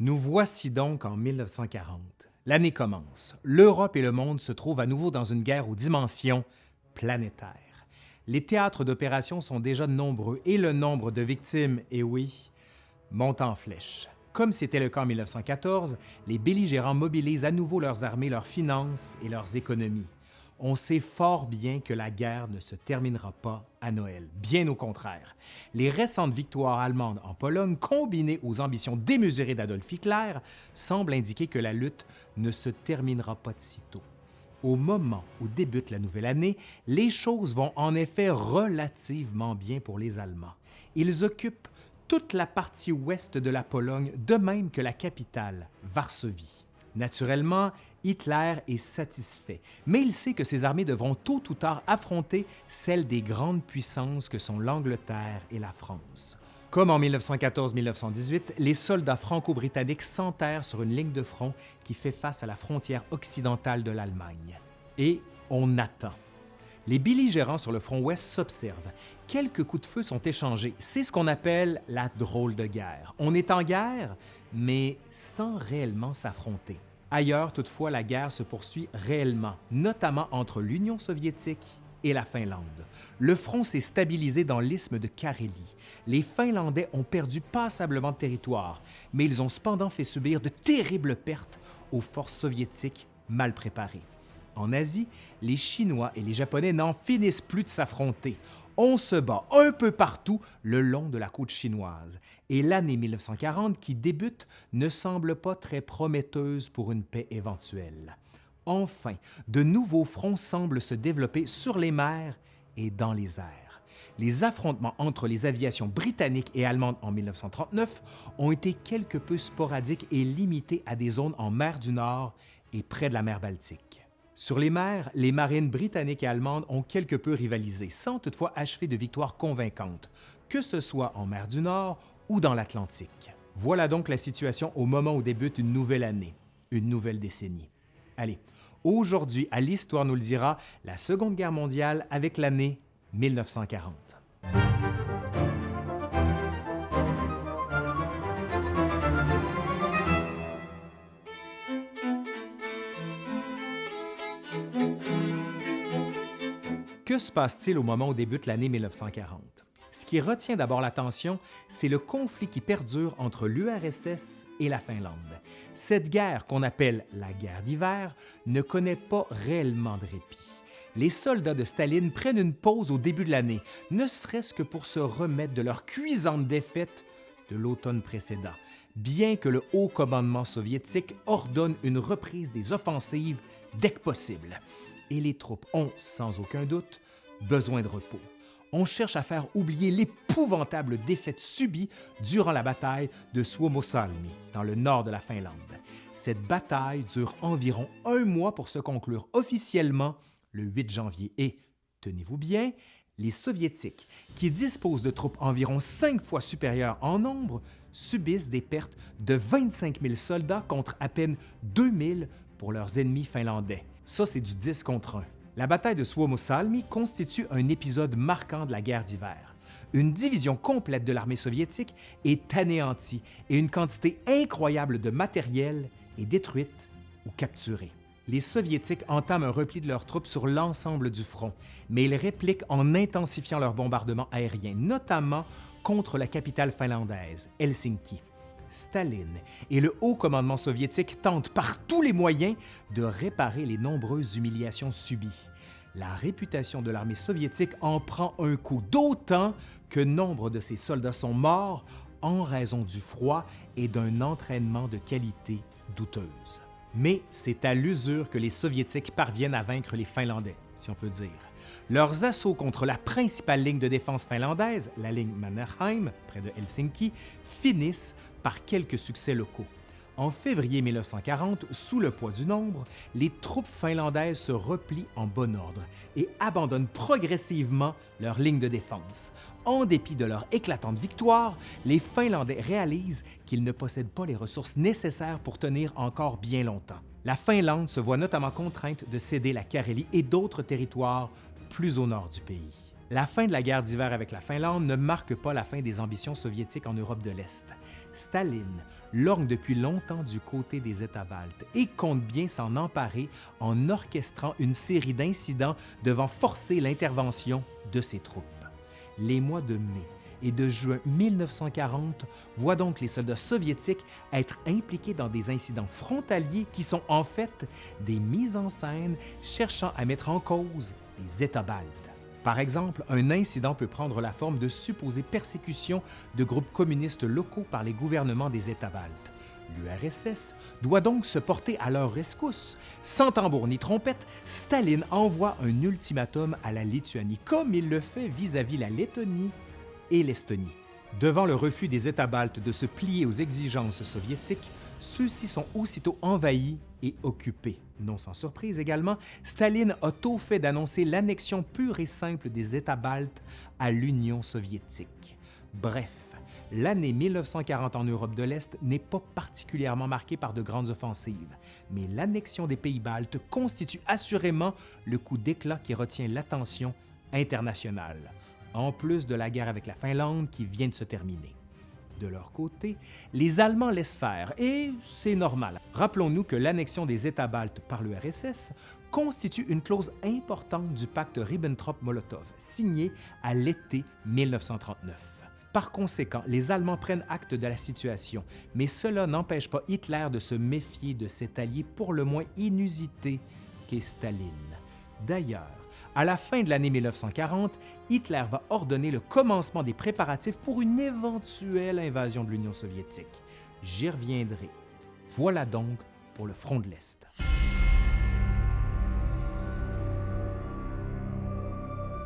Nous voici donc en 1940. L'année commence. L'Europe et le monde se trouvent à nouveau dans une guerre aux dimensions planétaires. Les théâtres d'opération sont déjà nombreux et le nombre de victimes, et oui, monte en flèche. Comme c'était le cas en 1914, les belligérants mobilisent à nouveau leurs armées, leurs finances et leurs économies. On sait fort bien que la guerre ne se terminera pas à Noël, bien au contraire. Les récentes victoires allemandes en Pologne, combinées aux ambitions démesurées d'Adolf Hitler, semblent indiquer que la lutte ne se terminera pas de sitôt. Au moment où débute la nouvelle année, les choses vont en effet relativement bien pour les Allemands. Ils occupent toute la partie ouest de la Pologne, de même que la capitale, Varsovie. Naturellement, Hitler est satisfait, mais il sait que ses armées devront tôt ou tard affronter celles des grandes puissances que sont l'Angleterre et la France. Comme en 1914-1918, les soldats franco-britanniques s'enterrent sur une ligne de front qui fait face à la frontière occidentale de l'Allemagne. Et on attend. Les belligérants sur le front ouest s'observent. Quelques coups de feu sont échangés. C'est ce qu'on appelle la drôle de guerre. On est en guerre, mais sans réellement s'affronter. Ailleurs, toutefois, la guerre se poursuit réellement, notamment entre l'Union soviétique et la Finlande. Le front s'est stabilisé dans l'isthme de Carélie. Les Finlandais ont perdu passablement de territoire, mais ils ont cependant fait subir de terribles pertes aux forces soviétiques mal préparées. En Asie, les Chinois et les Japonais n'en finissent plus de s'affronter. On se bat un peu partout le long de la côte chinoise. Et l'année 1940 qui débute ne semble pas très prometteuse pour une paix éventuelle. Enfin, de nouveaux fronts semblent se développer sur les mers et dans les airs. Les affrontements entre les aviations britanniques et allemandes en 1939 ont été quelque peu sporadiques et limités à des zones en mer du Nord et près de la mer Baltique. Sur les mers, les marines britanniques et allemandes ont quelque peu rivalisé, sans toutefois achever de victoires convaincantes, que ce soit en mer du Nord ou dans l'Atlantique. Voilà donc la situation au moment où débute une nouvelle année, une nouvelle décennie. Allez, aujourd'hui, à l'Histoire nous le dira, la Seconde Guerre mondiale avec l'année 1940. Se passe-t-il au moment où débute l'année 1940? Ce qui retient d'abord l'attention, c'est le conflit qui perdure entre l'URSS et la Finlande. Cette guerre, qu'on appelle la guerre d'hiver, ne connaît pas réellement de répit. Les soldats de Staline prennent une pause au début de l'année, ne serait-ce que pour se remettre de leur cuisante défaite de l'automne précédent, bien que le haut commandement soviétique ordonne une reprise des offensives dès que possible et les troupes ont, sans aucun doute, besoin de repos. On cherche à faire oublier l'épouvantable défaite subie durant la bataille de Suomussalmi, dans le nord de la Finlande. Cette bataille dure environ un mois pour se conclure officiellement le 8 janvier et, tenez-vous bien, les Soviétiques, qui disposent de troupes environ cinq fois supérieures en nombre, subissent des pertes de 25 000 soldats contre à peine 2 000 pour leurs ennemis finlandais. Ça, c'est du 10 contre 1. La bataille de Suomussalmi constitue un épisode marquant de la guerre d'hiver. Une division complète de l'armée soviétique est anéantie et une quantité incroyable de matériel est détruite ou capturée. Les Soviétiques entament un repli de leurs troupes sur l'ensemble du front, mais ils répliquent en intensifiant leurs bombardements aériens, notamment contre la capitale finlandaise, Helsinki. Staline et le haut commandement soviétique tentent par tous les moyens de réparer les nombreuses humiliations subies. La réputation de l'armée soviétique en prend un coup, d'autant que nombre de ses soldats sont morts en raison du froid et d'un entraînement de qualité douteuse. Mais c'est à l'usure que les Soviétiques parviennent à vaincre les Finlandais, si on peut dire. Leurs assauts contre la principale ligne de défense finlandaise, la ligne Mannerheim, près de Helsinki, finissent par quelques succès locaux. En février 1940, sous le poids du nombre, les troupes finlandaises se replient en bon ordre et abandonnent progressivement leur ligne de défense. En dépit de leur éclatante victoire, les Finlandais réalisent qu'ils ne possèdent pas les ressources nécessaires pour tenir encore bien longtemps. La Finlande se voit notamment contrainte de céder la Carélie et d'autres territoires plus au nord du pays. La fin de la guerre d'hiver avec la Finlande ne marque pas la fin des ambitions soviétiques en Europe de l'Est. Staline lorgne depuis longtemps du côté des États baltes et compte bien s'en emparer en orchestrant une série d'incidents devant forcer l'intervention de ses troupes. Les mois de mai et de juin 1940 voient donc les soldats soviétiques être impliqués dans des incidents frontaliers qui sont en fait des mises en scène cherchant à mettre en cause les États baltes. Par exemple, un incident peut prendre la forme de supposées persécutions de groupes communistes locaux par les gouvernements des États baltes. L'URSS doit donc se porter à leur rescousse. Sans tambour ni trompette, Staline envoie un ultimatum à la Lituanie, comme il le fait vis-à-vis la Lettonie et l'Estonie. Devant le refus des États baltes de se plier aux exigences soviétiques, ceux-ci sont aussitôt envahis et occupés. Non sans surprise également, Staline a tôt fait d'annoncer l'annexion pure et simple des États baltes à l'Union soviétique. Bref, l'année 1940 en Europe de l'Est n'est pas particulièrement marquée par de grandes offensives, mais l'annexion des pays baltes constitue assurément le coup d'éclat qui retient l'attention internationale, en plus de la guerre avec la Finlande qui vient de se terminer. De leur côté, les Allemands laissent faire, et c'est normal. Rappelons-nous que l'annexion des États baltes par l'URSS constitue une clause importante du pacte Ribbentrop-Molotov, signé à l'été 1939. Par conséquent, les Allemands prennent acte de la situation, mais cela n'empêche pas Hitler de se méfier de cet allié pour le moins inusité qu'est Staline. D'ailleurs, à la fin de l'année 1940, Hitler va ordonner le commencement des préparatifs pour une éventuelle invasion de l'Union soviétique. J'y reviendrai. Voilà donc pour le front de l'Est.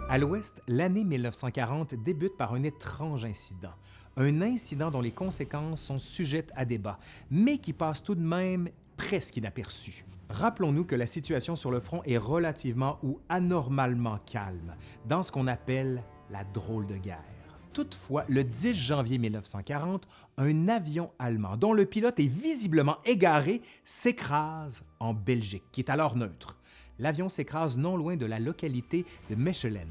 À l'ouest, l'année 1940 débute par un étrange incident. Un incident dont les conséquences sont sujettes à débat, mais qui passe tout de même presque inaperçu. Rappelons-nous que la situation sur le front est relativement ou anormalement calme, dans ce qu'on appelle la drôle de guerre. Toutefois, le 10 janvier 1940, un avion allemand dont le pilote est visiblement égaré s'écrase en Belgique, qui est alors neutre. L'avion s'écrase non loin de la localité de Mechelen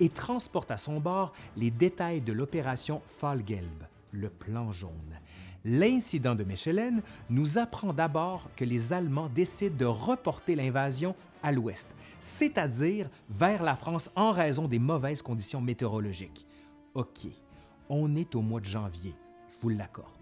et transporte à son bord les détails de l'opération Fallgelb, le plan jaune. L'incident de Mechelen nous apprend d'abord que les Allemands décident de reporter l'invasion à l'ouest, c'est-à-dire vers la France en raison des mauvaises conditions météorologiques. OK, on est au mois de janvier, je vous l'accorde.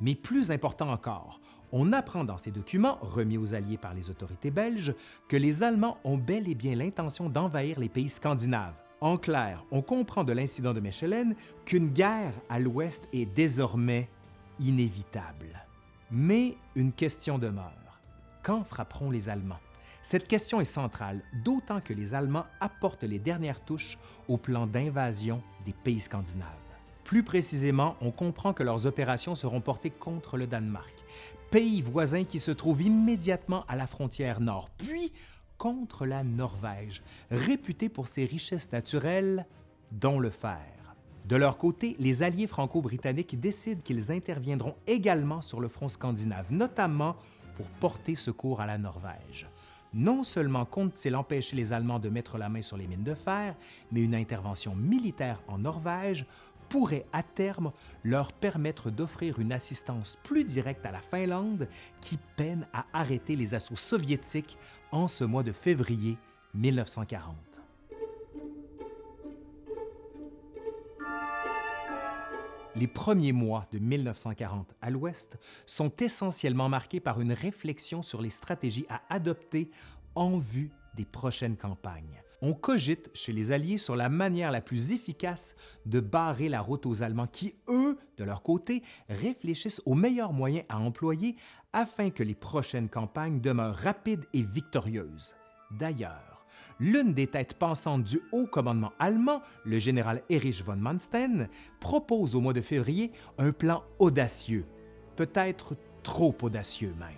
Mais plus important encore, on apprend dans ces documents, remis aux Alliés par les autorités belges, que les Allemands ont bel et bien l'intention d'envahir les pays scandinaves. En clair, on comprend de l'incident de Mechelen qu'une guerre à l'ouest est désormais inévitable. Mais une question demeure. Quand frapperont les Allemands? Cette question est centrale, d'autant que les Allemands apportent les dernières touches au plan d'invasion des pays scandinaves. Plus précisément, on comprend que leurs opérations seront portées contre le Danemark, pays voisin qui se trouve immédiatement à la frontière nord, puis contre la Norvège, réputée pour ses richesses naturelles, dont le fer. De leur côté, les alliés franco-britanniques décident qu'ils interviendront également sur le front scandinave, notamment pour porter secours à la Norvège. Non seulement comptent-ils empêcher les Allemands de mettre la main sur les mines de fer, mais une intervention militaire en Norvège pourrait à terme leur permettre d'offrir une assistance plus directe à la Finlande qui peine à arrêter les assauts soviétiques en ce mois de février 1940. Les premiers mois de 1940 à l'Ouest sont essentiellement marqués par une réflexion sur les stratégies à adopter en vue des prochaines campagnes. On cogite chez les Alliés sur la manière la plus efficace de barrer la route aux Allemands qui, eux, de leur côté, réfléchissent aux meilleurs moyens à employer afin que les prochaines campagnes demeurent rapides et victorieuses. D'ailleurs, l'une des têtes pensantes du haut commandement allemand, le général Erich von Manstein, propose au mois de février un plan audacieux, peut-être trop audacieux même.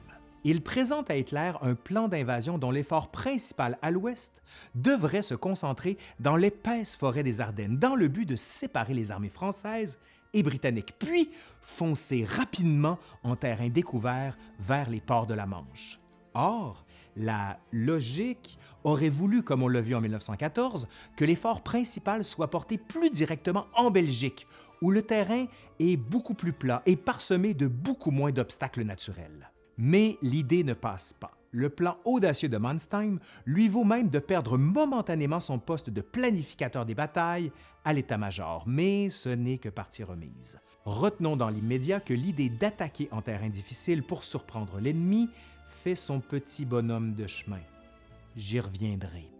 Il présente à Hitler un plan d'invasion dont l'effort principal à l'ouest devrait se concentrer dans l'épaisse forêt des Ardennes, dans le but de séparer les armées françaises et britanniques, puis foncer rapidement en terrain découvert vers les ports de la Manche. Or, la logique aurait voulu, comme on l'a vu en 1914, que l'effort principal soit porté plus directement en Belgique, où le terrain est beaucoup plus plat et parsemé de beaucoup moins d'obstacles naturels. Mais l'idée ne passe pas. Le plan audacieux de Manstein lui vaut même de perdre momentanément son poste de planificateur des batailles à l'état-major, mais ce n'est que partie remise. Retenons dans l'immédiat que l'idée d'attaquer en terrain difficile pour surprendre l'ennemi fait son petit bonhomme de chemin. J'y reviendrai.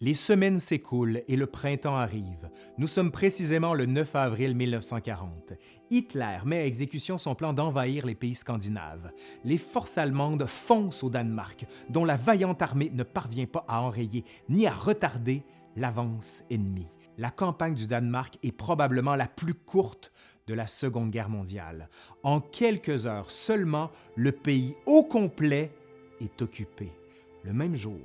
Les semaines s'écoulent et le printemps arrive. Nous sommes précisément le 9 avril 1940. Hitler met à exécution son plan d'envahir les pays scandinaves. Les forces allemandes foncent au Danemark, dont la vaillante armée ne parvient pas à enrayer ni à retarder l'avance ennemie. La campagne du Danemark est probablement la plus courte de la Seconde Guerre mondiale. En quelques heures seulement, le pays au complet est occupé. Le même jour,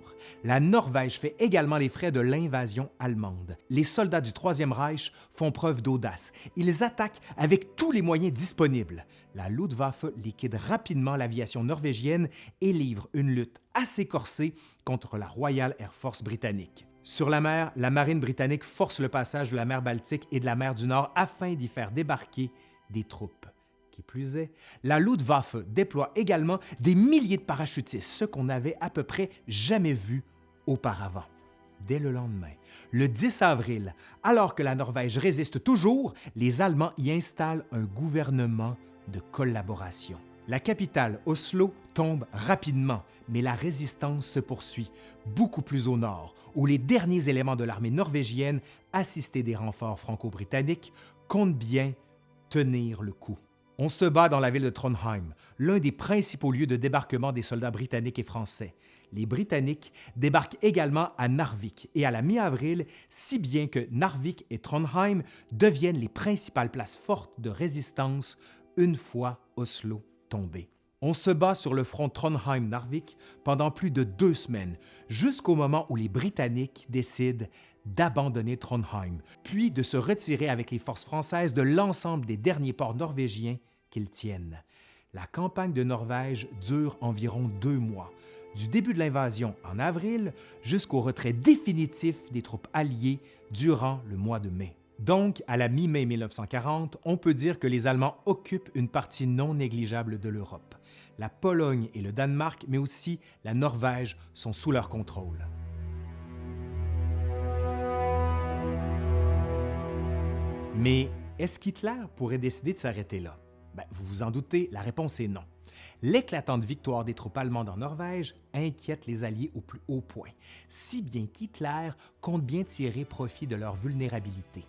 la Norvège fait également les frais de l'invasion allemande. Les soldats du Troisième Reich font preuve d'audace. Ils attaquent avec tous les moyens disponibles. La Luftwaffe liquide rapidement l'aviation norvégienne et livre une lutte assez corsée contre la Royal Air Force britannique. Sur la mer, la marine britannique force le passage de la mer Baltique et de la mer du Nord afin d'y faire débarquer des troupes. Qui plus est, la Luftwaffe déploie également des milliers de parachutistes, ce qu'on n'avait à peu près jamais vu auparavant. Dès le lendemain, le 10 avril, alors que la Norvège résiste toujours, les Allemands y installent un gouvernement de collaboration. La capitale, Oslo, tombe rapidement, mais la résistance se poursuit, beaucoup plus au nord, où les derniers éléments de l'armée norvégienne, assistés des renforts franco-britanniques, comptent bien tenir le coup. On se bat dans la ville de Trondheim, l'un des principaux lieux de débarquement des soldats britanniques et français. Les Britanniques débarquent également à Narvik et à la mi-avril, si bien que Narvik et Trondheim deviennent les principales places fortes de résistance une fois Oslo On se bat sur le front Trondheim-Narvik pendant plus de deux semaines, jusqu'au moment où les Britanniques décident d'abandonner Trondheim, puis de se retirer avec les forces françaises de l'ensemble des derniers ports norvégiens qu'ils tiennent. La campagne de Norvège dure environ deux mois, du début de l'invasion en avril jusqu'au retrait définitif des troupes alliées durant le mois de mai. Donc, à la mi-mai 1940, on peut dire que les Allemands occupent une partie non négligeable de l'Europe. La Pologne et le Danemark, mais aussi la Norvège, sont sous leur contrôle. Mais est-ce qu'Hitler pourrait décider de s'arrêter là? Ben, vous vous en doutez, la réponse est non. L'éclatante victoire des troupes allemandes en Norvège inquiète les Alliés au plus haut point, si bien qu'Hitler compte bien tirer profit de leur vulnérabilité.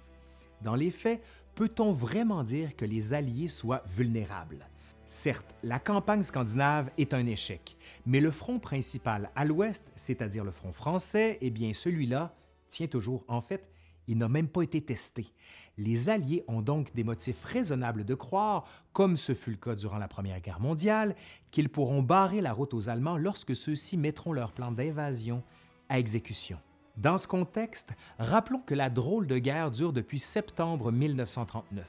Dans les faits, peut-on vraiment dire que les Alliés soient vulnérables? Certes, la campagne scandinave est un échec, mais le front principal à l'ouest, c'est-à-dire le front français, eh bien celui-là tient toujours. En fait, il n'a même pas été testé. Les Alliés ont donc des motifs raisonnables de croire, comme ce fut le cas durant la Première Guerre mondiale, qu'ils pourront barrer la route aux Allemands lorsque ceux-ci mettront leur plan d'invasion à exécution. Dans ce contexte, rappelons que la drôle de guerre dure depuis septembre 1939.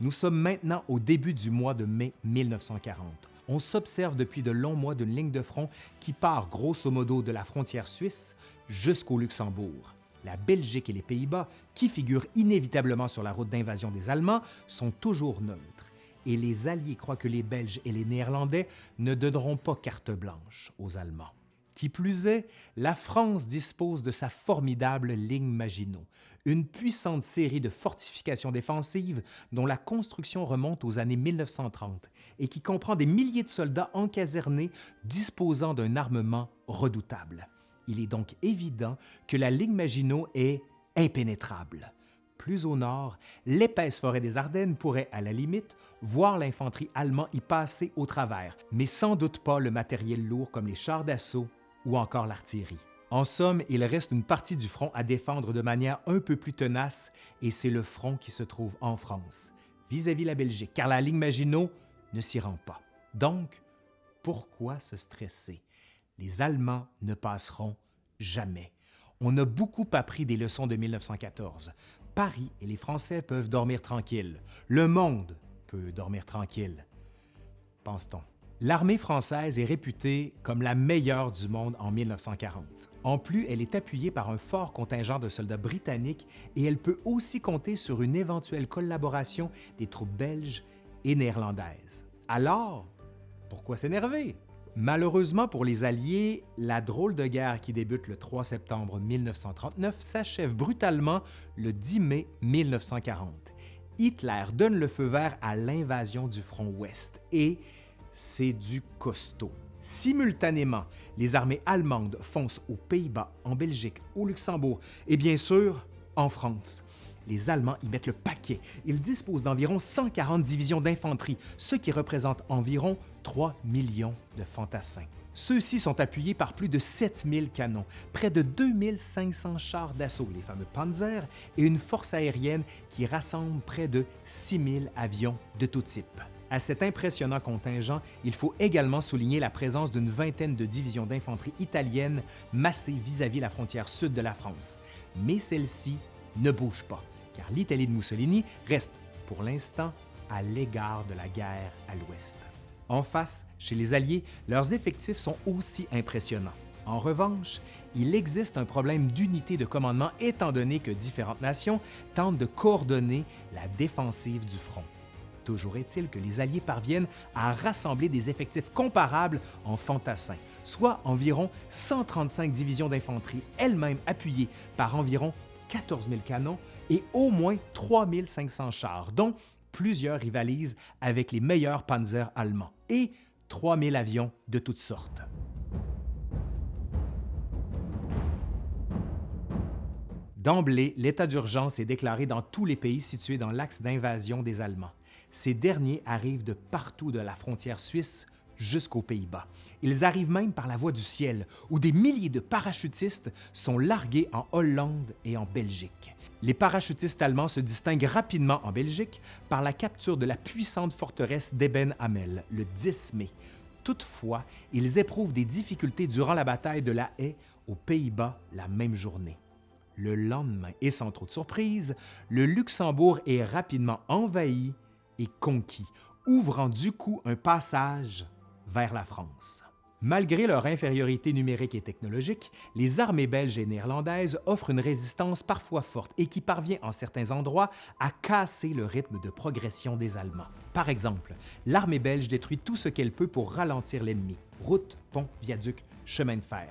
Nous sommes maintenant au début du mois de mai 1940. On s'observe depuis de longs mois d'une ligne de front qui part grosso modo de la frontière suisse jusqu'au Luxembourg. La Belgique et les Pays-Bas, qui figurent inévitablement sur la route d'invasion des Allemands, sont toujours neutres. Et les Alliés croient que les Belges et les Néerlandais ne donneront pas carte blanche aux Allemands. Qui plus est, la France dispose de sa formidable ligne Maginot, une puissante série de fortifications défensives dont la construction remonte aux années 1930 et qui comprend des milliers de soldats encasernés disposant d'un armement redoutable. Il est donc évident que la ligne Maginot est impénétrable. Plus au nord, l'épaisse forêt des Ardennes pourrait, à la limite, voir l'infanterie allemande y passer au travers, mais sans doute pas le matériel lourd comme les chars d'assaut ou encore l'artillerie. En somme, il reste une partie du front à défendre de manière un peu plus tenace et c'est le front qui se trouve en France, vis-à-vis -vis la Belgique, car la ligne Maginot ne s'y rend pas. Donc, pourquoi se stresser? les Allemands ne passeront jamais. On a beaucoup appris des leçons de 1914. Paris et les Français peuvent dormir tranquilles. Le monde peut dormir tranquille, pense-t-on. L'armée française est réputée comme la meilleure du monde en 1940. En plus, elle est appuyée par un fort contingent de soldats britanniques et elle peut aussi compter sur une éventuelle collaboration des troupes belges et néerlandaises. Alors, pourquoi s'énerver? Malheureusement pour les Alliés, la drôle de guerre qui débute le 3 septembre 1939 s'achève brutalement le 10 mai 1940. Hitler donne le feu vert à l'invasion du front ouest et c'est du costaud. Simultanément, les armées allemandes foncent aux Pays-Bas, en Belgique, au Luxembourg et bien sûr en France. Les Allemands y mettent le paquet. Ils disposent d'environ 140 divisions d'infanterie, ce qui représente environ 3 millions de fantassins. Ceux-ci sont appuyés par plus de 7000 canons, près de 2500 chars d'assaut, les fameux Panzer, et une force aérienne qui rassemble près de 6000 avions de tout type. À cet impressionnant contingent, il faut également souligner la présence d'une vingtaine de divisions d'infanterie italiennes massées vis-à-vis la frontière sud de la France. Mais celle-ci ne bouge pas, car l'Italie de Mussolini reste, pour l'instant, à l'égard de la guerre à l'ouest. En face, chez les Alliés, leurs effectifs sont aussi impressionnants. En revanche, il existe un problème d'unité de commandement étant donné que différentes nations tentent de coordonner la défensive du front. Toujours est-il que les Alliés parviennent à rassembler des effectifs comparables en fantassins, soit environ 135 divisions d'infanterie, elles-mêmes appuyées par environ 14 000 canons et au moins 3 500 chars, dont plusieurs rivalisent avec les meilleurs panzers allemands, et 3 000 avions de toutes sortes. D'emblée, l'état d'urgence est déclaré dans tous les pays situés dans l'axe d'invasion des Allemands. Ces derniers arrivent de partout de la frontière suisse jusqu'aux Pays-Bas. Ils arrivent même par la voie du ciel, où des milliers de parachutistes sont largués en Hollande et en Belgique. Les parachutistes allemands se distinguent rapidement en Belgique par la capture de la puissante forteresse d'Eben Hamel le 10 mai. Toutefois, ils éprouvent des difficultés durant la bataille de la Haye aux Pays-Bas la même journée. Le lendemain, et sans trop de surprise, le Luxembourg est rapidement envahi et conquis, ouvrant du coup un passage vers la France. Malgré leur infériorité numérique et technologique, les armées belges et néerlandaises offrent une résistance parfois forte et qui parvient en certains endroits à casser le rythme de progression des Allemands. Par exemple, l'armée belge détruit tout ce qu'elle peut pour ralentir l'ennemi, routes, ponts, viaducs, chemins de fer.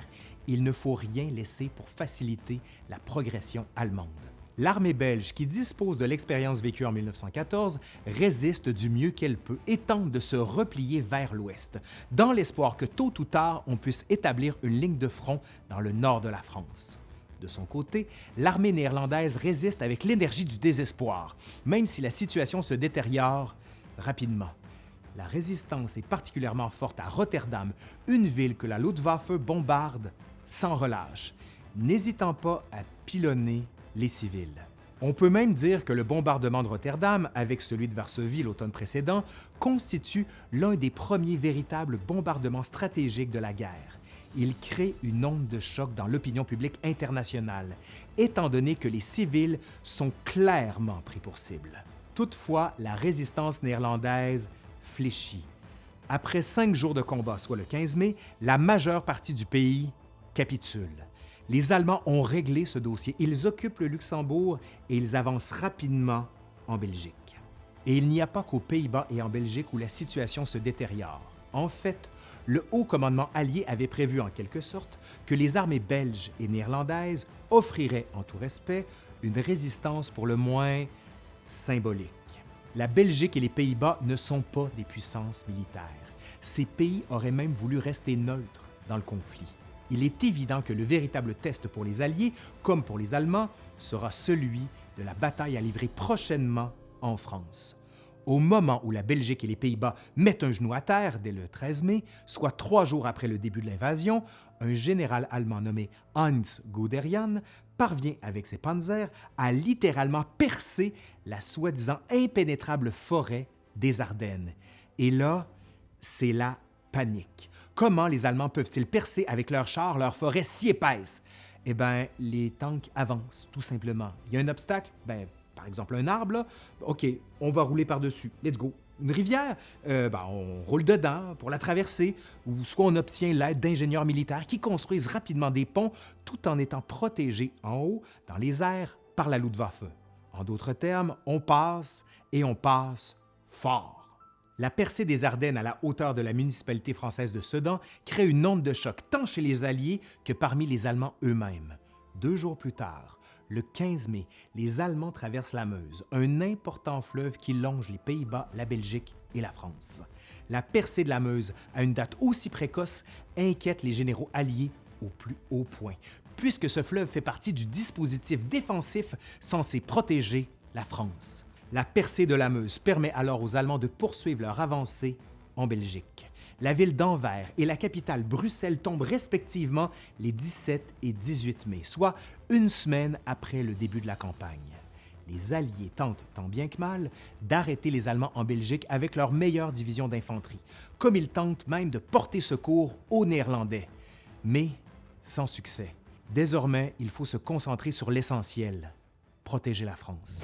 Il ne faut rien laisser pour faciliter la progression allemande. L'armée belge, qui dispose de l'expérience vécue en 1914, résiste du mieux qu'elle peut et tente de se replier vers l'ouest, dans l'espoir que tôt ou tard on puisse établir une ligne de front dans le nord de la France. De son côté, l'armée néerlandaise résiste avec l'énergie du désespoir, même si la situation se détériore rapidement. La résistance est particulièrement forte à Rotterdam, une ville que la Luftwaffe bombarde sans relâche, n'hésitant pas à pilonner les civils. On peut même dire que le bombardement de Rotterdam, avec celui de Varsovie l'automne précédent, constitue l'un des premiers véritables bombardements stratégiques de la guerre. Il crée une onde de choc dans l'opinion publique internationale, étant donné que les civils sont clairement pris pour cible. Toutefois, la résistance néerlandaise fléchit. Après cinq jours de combat, soit le 15 mai, la majeure partie du pays capitule. Les Allemands ont réglé ce dossier. Ils occupent le Luxembourg et ils avancent rapidement en Belgique. Et il n'y a pas qu'aux Pays-Bas et en Belgique où la situation se détériore. En fait, le haut commandement allié avait prévu en quelque sorte que les armées belges et néerlandaises offriraient, en tout respect, une résistance pour le moins symbolique. La Belgique et les Pays-Bas ne sont pas des puissances militaires. Ces pays auraient même voulu rester neutres dans le conflit il est évident que le véritable test pour les Alliés, comme pour les Allemands, sera celui de la bataille à livrer prochainement en France. Au moment où la Belgique et les Pays-Bas mettent un genou à terre dès le 13 mai, soit trois jours après le début de l'invasion, un général allemand nommé Hans Guderian parvient avec ses panzers à littéralement percer la soi-disant impénétrable forêt des Ardennes. Et là, c'est la panique. Comment les Allemands peuvent-ils percer avec leurs chars leurs forêts si épaisses? Eh bien, les tanks avancent, tout simplement. Il y a un obstacle? Bien, par exemple un arbre, OK, on va rouler par-dessus. Let's go. Une rivière, euh, ben, on roule dedans pour la traverser, ou soit on obtient l'aide d'ingénieurs militaires qui construisent rapidement des ponts tout en étant protégés en haut, dans les airs, par la Luftwaffe. En d'autres termes, on passe et on passe fort. La percée des Ardennes à la hauteur de la municipalité française de Sedan crée une onde de choc tant chez les Alliés que parmi les Allemands eux-mêmes. Deux jours plus tard, le 15 mai, les Allemands traversent la Meuse, un important fleuve qui longe les Pays-Bas, la Belgique et la France. La percée de la Meuse à une date aussi précoce inquiète les généraux alliés au plus haut point, puisque ce fleuve fait partie du dispositif défensif censé protéger la France. La percée de la Meuse permet alors aux Allemands de poursuivre leur avancée en Belgique. La ville d'Anvers et la capitale Bruxelles tombent respectivement les 17 et 18 mai, soit une semaine après le début de la campagne. Les Alliés tentent, tant bien que mal, d'arrêter les Allemands en Belgique avec leur meilleure division d'infanterie, comme ils tentent même de porter secours aux Néerlandais. Mais sans succès. Désormais, il faut se concentrer sur l'essentiel, protéger la France.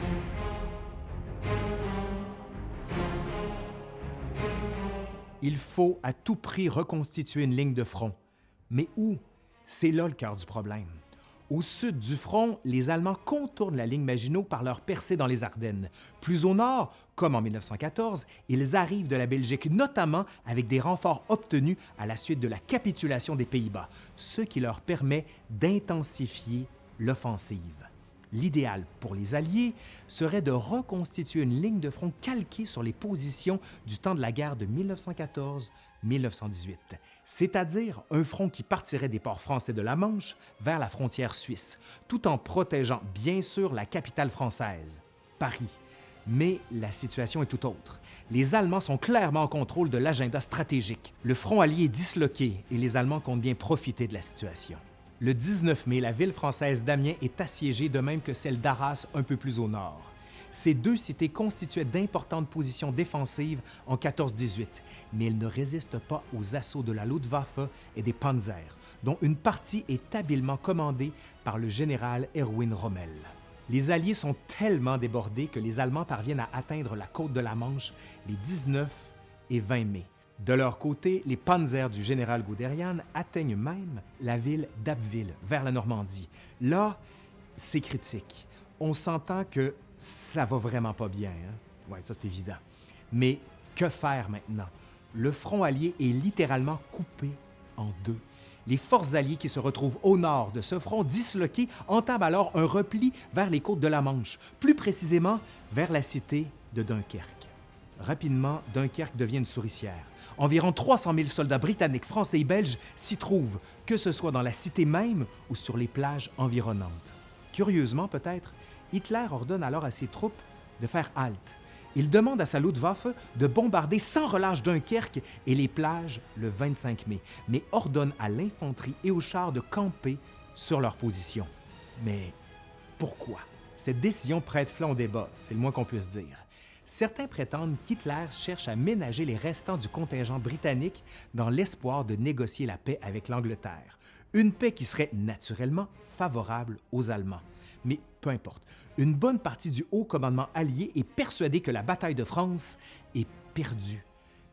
Il faut à tout prix reconstituer une ligne de front. Mais où? C'est là le cœur du problème. Au sud du front, les Allemands contournent la ligne Maginot par leur percée dans les Ardennes. Plus au nord, comme en 1914, ils arrivent de la Belgique, notamment avec des renforts obtenus à la suite de la capitulation des Pays-Bas, ce qui leur permet d'intensifier l'offensive. L'idéal pour les Alliés serait de reconstituer une ligne de front calquée sur les positions du temps de la guerre de 1914-1918, c'est-à-dire un front qui partirait des ports français de la Manche vers la frontière suisse, tout en protégeant bien sûr la capitale française, Paris. Mais la situation est tout autre. Les Allemands sont clairement en contrôle de l'agenda stratégique. Le front allié est disloqué et les Allemands comptent bien profiter de la situation. Le 19 mai, la ville française d'Amiens est assiégée de même que celle d'Arras un peu plus au nord. Ces deux cités constituaient d'importantes positions défensives en 14-18, mais elles ne résistent pas aux assauts de la Luftwaffe et des Panzers, dont une partie est habilement commandée par le général Erwin Rommel. Les Alliés sont tellement débordés que les Allemands parviennent à atteindre la côte de la Manche les 19 et 20 mai. De leur côté, les panzers du général Guderian atteignent même la ville d'Abbeville, vers la Normandie. Là, c'est critique. On s'entend que ça va vraiment pas bien. Hein? Oui, ça c'est évident. Mais que faire maintenant? Le front allié est littéralement coupé en deux. Les forces alliées qui se retrouvent au nord de ce front disloqué entament alors un repli vers les côtes de la Manche, plus précisément vers la cité de Dunkerque. Rapidement, Dunkerque devient une souricière. Environ 300 000 soldats britanniques, français et belges s'y trouvent, que ce soit dans la cité même ou sur les plages environnantes. Curieusement peut-être, Hitler ordonne alors à ses troupes de faire halte. Il demande à sa Luftwaffe de bombarder sans relâche Dunkerque et les plages le 25 mai, mais ordonne à l'infanterie et aux chars de camper sur leur position. Mais pourquoi? Cette décision prête flanc au débat, c'est le moins qu'on puisse dire. Certains prétendent qu'Hitler cherche à ménager les restants du contingent britannique dans l'espoir de négocier la paix avec l'Angleterre, une paix qui serait naturellement favorable aux Allemands. Mais peu importe, une bonne partie du haut commandement allié est persuadée que la bataille de France est perdue.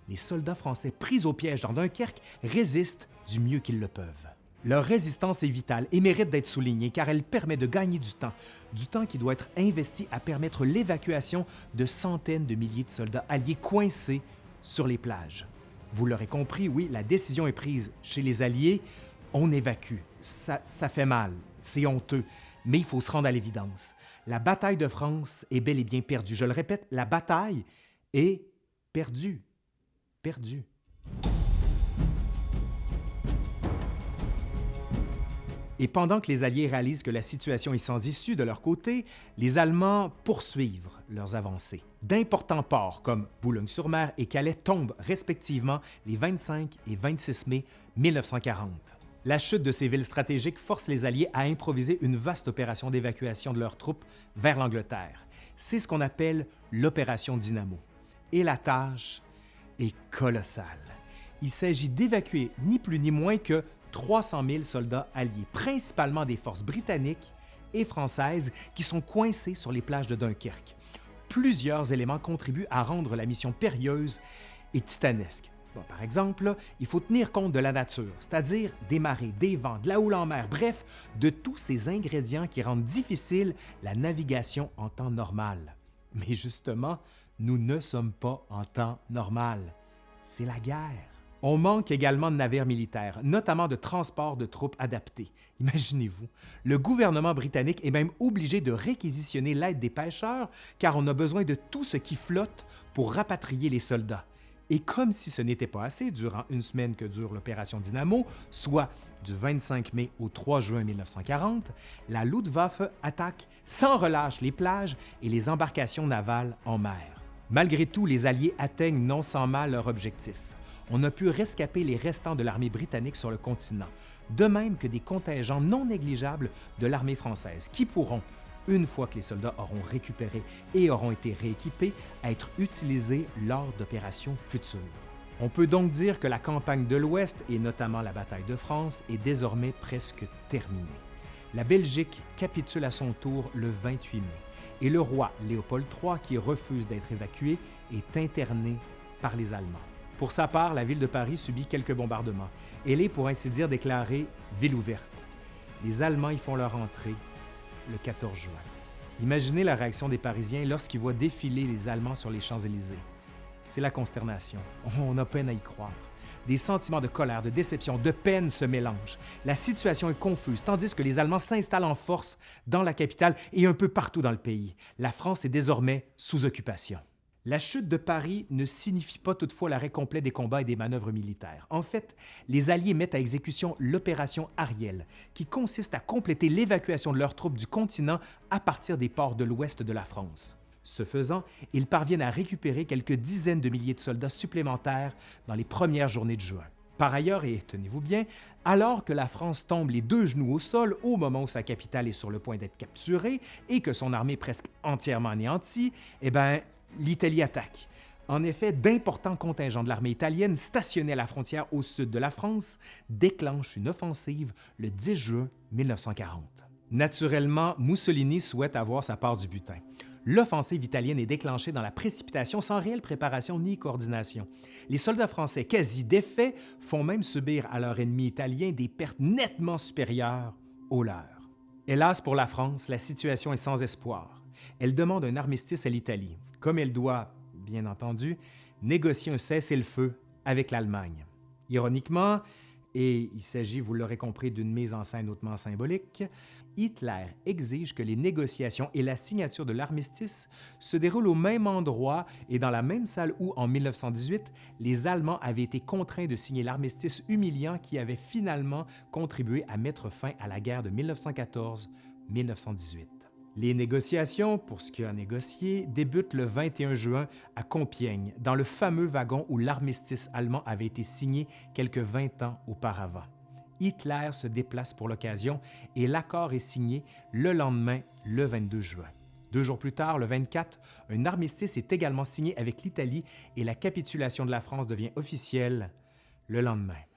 Les soldats français pris au piège dans Dunkerque résistent du mieux qu'ils le peuvent. Leur résistance est vitale et mérite d'être soulignée car elle permet de gagner du temps, du temps qui doit être investi à permettre l'évacuation de centaines de milliers de soldats alliés coincés sur les plages. Vous l'aurez compris, oui, la décision est prise chez les Alliés, on évacue. Ça, ça fait mal, c'est honteux, mais il faut se rendre à l'évidence. La bataille de France est bel et bien perdue. Je le répète, la bataille est perdue. Perdue. Et pendant que les Alliés réalisent que la situation est sans issue de leur côté, les Allemands poursuivent leurs avancées. D'importants ports comme Boulogne-sur-Mer et Calais tombent respectivement les 25 et 26 mai 1940. La chute de ces villes stratégiques force les Alliés à improviser une vaste opération d'évacuation de leurs troupes vers l'Angleterre. C'est ce qu'on appelle l'opération Dynamo. Et la tâche est colossale. Il s'agit d'évacuer ni plus ni moins que 300 000 soldats alliés, principalement des forces britanniques et française qui sont coincés sur les plages de Dunkerque. Plusieurs éléments contribuent à rendre la mission périlleuse et titanesque. par exemple, il faut tenir compte de la nature, c'est-à-dire des marées, des vents, de la houle en mer, bref, de tous ces ingrédients qui rendent difficile la navigation en temps normal. Mais justement, nous ne sommes pas en temps normal. C'est la guerre. On manque également de navires militaires, notamment de transports de troupes adaptés. Imaginez-vous, le gouvernement britannique est même obligé de réquisitionner l'aide des pêcheurs car on a besoin de tout ce qui flotte pour rapatrier les soldats. Et comme si ce n'était pas assez, durant une semaine que dure l'opération Dynamo, soit du 25 mai au 3 juin 1940, la Luftwaffe attaque sans relâche les plages et les embarcations navales en mer. Malgré tout, les Alliés atteignent non sans mal leur objectif on a pu rescaper les restants de l'armée britannique sur le continent, de même que des contingents non négligeables de l'armée française qui pourront, une fois que les soldats auront récupéré et auront été rééquipés, être utilisés lors d'opérations futures. On peut donc dire que la campagne de l'Ouest, et notamment la bataille de France, est désormais presque terminée. La Belgique capitule à son tour le 28 mai, et le roi Léopold III, qui refuse d'être évacué, est interné par les Allemands. Pour sa part, la ville de Paris subit quelques bombardements. Elle est, pour ainsi dire, déclarée ville ouverte. Les Allemands y font leur entrée le 14 juin. Imaginez la réaction des Parisiens lorsqu'ils voient défiler les Allemands sur les Champs-Élysées. C'est la consternation. On a peine à y croire. Des sentiments de colère, de déception, de peine se mélangent. La situation est confuse, tandis que les Allemands s'installent en force dans la capitale et un peu partout dans le pays. La France est désormais sous occupation. La chute de Paris ne signifie pas toutefois l'arrêt complet des combats et des manœuvres militaires. En fait, les Alliés mettent à exécution l'opération Ariel, qui consiste à compléter l'évacuation de leurs troupes du continent à partir des ports de l'ouest de la France. Ce faisant, ils parviennent à récupérer quelques dizaines de milliers de soldats supplémentaires dans les premières journées de juin. Par ailleurs, et tenez-vous bien, alors que la France tombe les deux genoux au sol au moment où sa capitale est sur le point d'être capturée et que son armée est presque entièrement anéantie, eh bien, l'Italie attaque. En effet, d'importants contingents de l'armée italienne stationnés à la frontière au sud de la France déclenchent une offensive le 10 juin 1940. Naturellement, Mussolini souhaite avoir sa part du butin. L'offensive italienne est déclenchée dans la précipitation sans réelle préparation ni coordination. Les soldats français, quasi défaits, font même subir à leur ennemi italien des pertes nettement supérieures aux leurs. Hélas pour la France, la situation est sans espoir. Elle demande un armistice à l'Italie comme elle doit, bien entendu, négocier un cessez-le-feu avec l'Allemagne. Ironiquement, et il s'agit, vous l'aurez compris, d'une mise en scène hautement symbolique, Hitler exige que les négociations et la signature de l'armistice se déroulent au même endroit et dans la même salle où, en 1918, les Allemands avaient été contraints de signer l'armistice humiliant qui avait finalement contribué à mettre fin à la guerre de 1914-1918. Les négociations, pour ce qui a négocié, débutent le 21 juin à Compiègne, dans le fameux wagon où l'armistice allemand avait été signé quelques 20 ans auparavant. Hitler se déplace pour l'occasion et l'accord est signé le lendemain, le 22 juin. Deux jours plus tard, le 24, un armistice est également signé avec l'Italie et la capitulation de la France devient officielle le lendemain.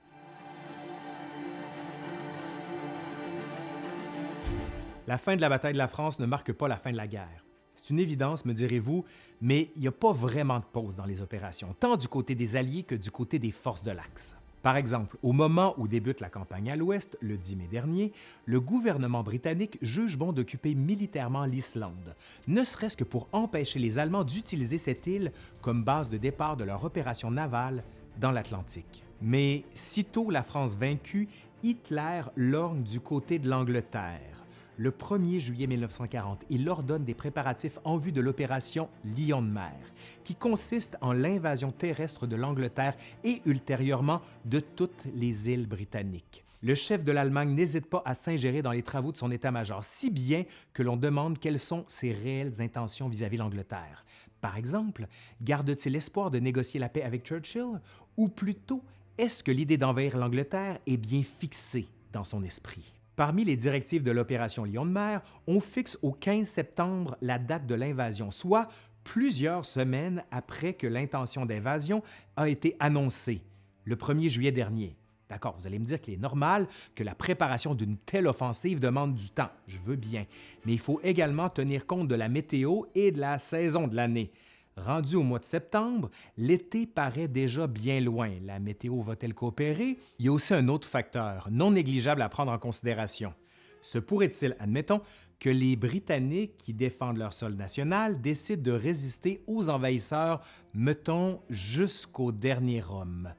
La fin de la bataille de la France ne marque pas la fin de la guerre. C'est une évidence, me direz-vous, mais il n'y a pas vraiment de pause dans les opérations, tant du côté des Alliés que du côté des forces de l'Axe. Par exemple, au moment où débute la campagne à l'Ouest, le 10 mai dernier, le gouvernement britannique juge bon d'occuper militairement l'Islande, ne serait-ce que pour empêcher les Allemands d'utiliser cette île comme base de départ de leur opération navale dans l'Atlantique. Mais sitôt la France vaincue, Hitler lorgne du côté de l'Angleterre le 1er juillet 1940, il ordonne des préparatifs en vue de l'opération Lion de mer, qui consiste en l'invasion terrestre de l'Angleterre et ultérieurement de toutes les îles britanniques. Le chef de l'Allemagne n'hésite pas à s'ingérer dans les travaux de son état-major, si bien que l'on demande quelles sont ses réelles intentions vis-à-vis l'Angleterre. Par exemple, garde-t-il l'espoir de négocier la paix avec Churchill ou plutôt est-ce que l'idée d'envahir l'Angleterre est bien fixée dans son esprit? Parmi les directives de l'opération Lion de mer, on fixe au 15 septembre la date de l'invasion, soit plusieurs semaines après que l'intention d'invasion a été annoncée, le 1er juillet dernier. D'accord, vous allez me dire qu'il est normal que la préparation d'une telle offensive demande du temps, je veux bien, mais il faut également tenir compte de la météo et de la saison de l'année. Rendu au mois de septembre, l'été paraît déjà bien loin. La météo va-t-elle coopérer? Il y a aussi un autre facteur, non négligeable à prendre en considération. Se pourrait-il, admettons, que les Britanniques qui défendent leur sol national décident de résister aux envahisseurs, mettons, jusqu'au dernier homme?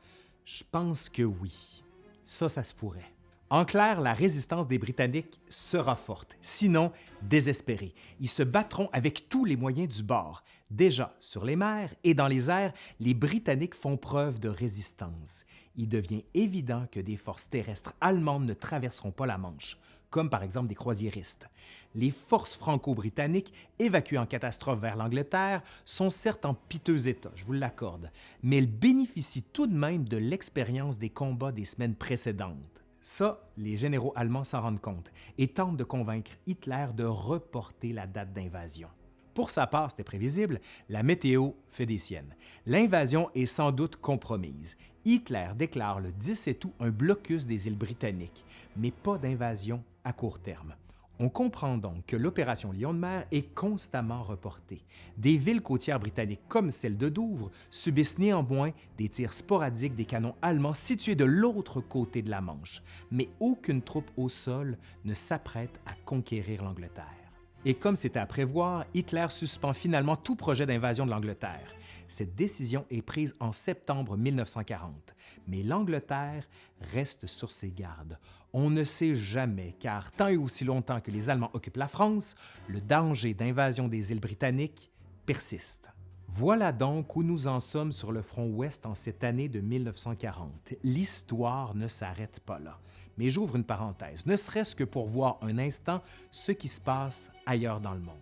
Je pense que oui. Ça, ça se pourrait. En clair, la résistance des Britanniques sera forte, sinon désespérée. Ils se battront avec tous les moyens du bord. Déjà, sur les mers et dans les airs, les Britanniques font preuve de résistance. Il devient évident que des forces terrestres allemandes ne traverseront pas la Manche, comme par exemple des croisiéristes. Les forces franco-britanniques, évacuées en catastrophe vers l'Angleterre, sont certes en piteux état, je vous l'accorde, mais elles bénéficient tout de même de l'expérience des combats des semaines précédentes. Ça, les généraux allemands s'en rendent compte et tentent de convaincre Hitler de reporter la date d'invasion. Pour sa part, c'était prévisible, la météo fait des siennes. L'invasion est sans doute compromise. Hitler déclare le 17 août un blocus des îles britanniques, mais pas d'invasion à court terme. On comprend donc que l'opération Lion de mer est constamment reportée. Des villes côtières britanniques comme celle de Douvres subissent néanmoins des tirs sporadiques des canons allemands situés de l'autre côté de la Manche, mais aucune troupe au sol ne s'apprête à conquérir l'Angleterre. Et comme c'était à prévoir, Hitler suspend finalement tout projet d'invasion de l'Angleterre. Cette décision est prise en septembre 1940, mais l'Angleterre reste sur ses gardes. On ne sait jamais, car tant et aussi longtemps que les Allemands occupent la France, le danger d'invasion des îles britanniques persiste. Voilà donc où nous en sommes sur le front ouest en cette année de 1940. L'histoire ne s'arrête pas là. Mais j'ouvre une parenthèse, ne serait-ce que pour voir un instant ce qui se passe ailleurs dans le monde.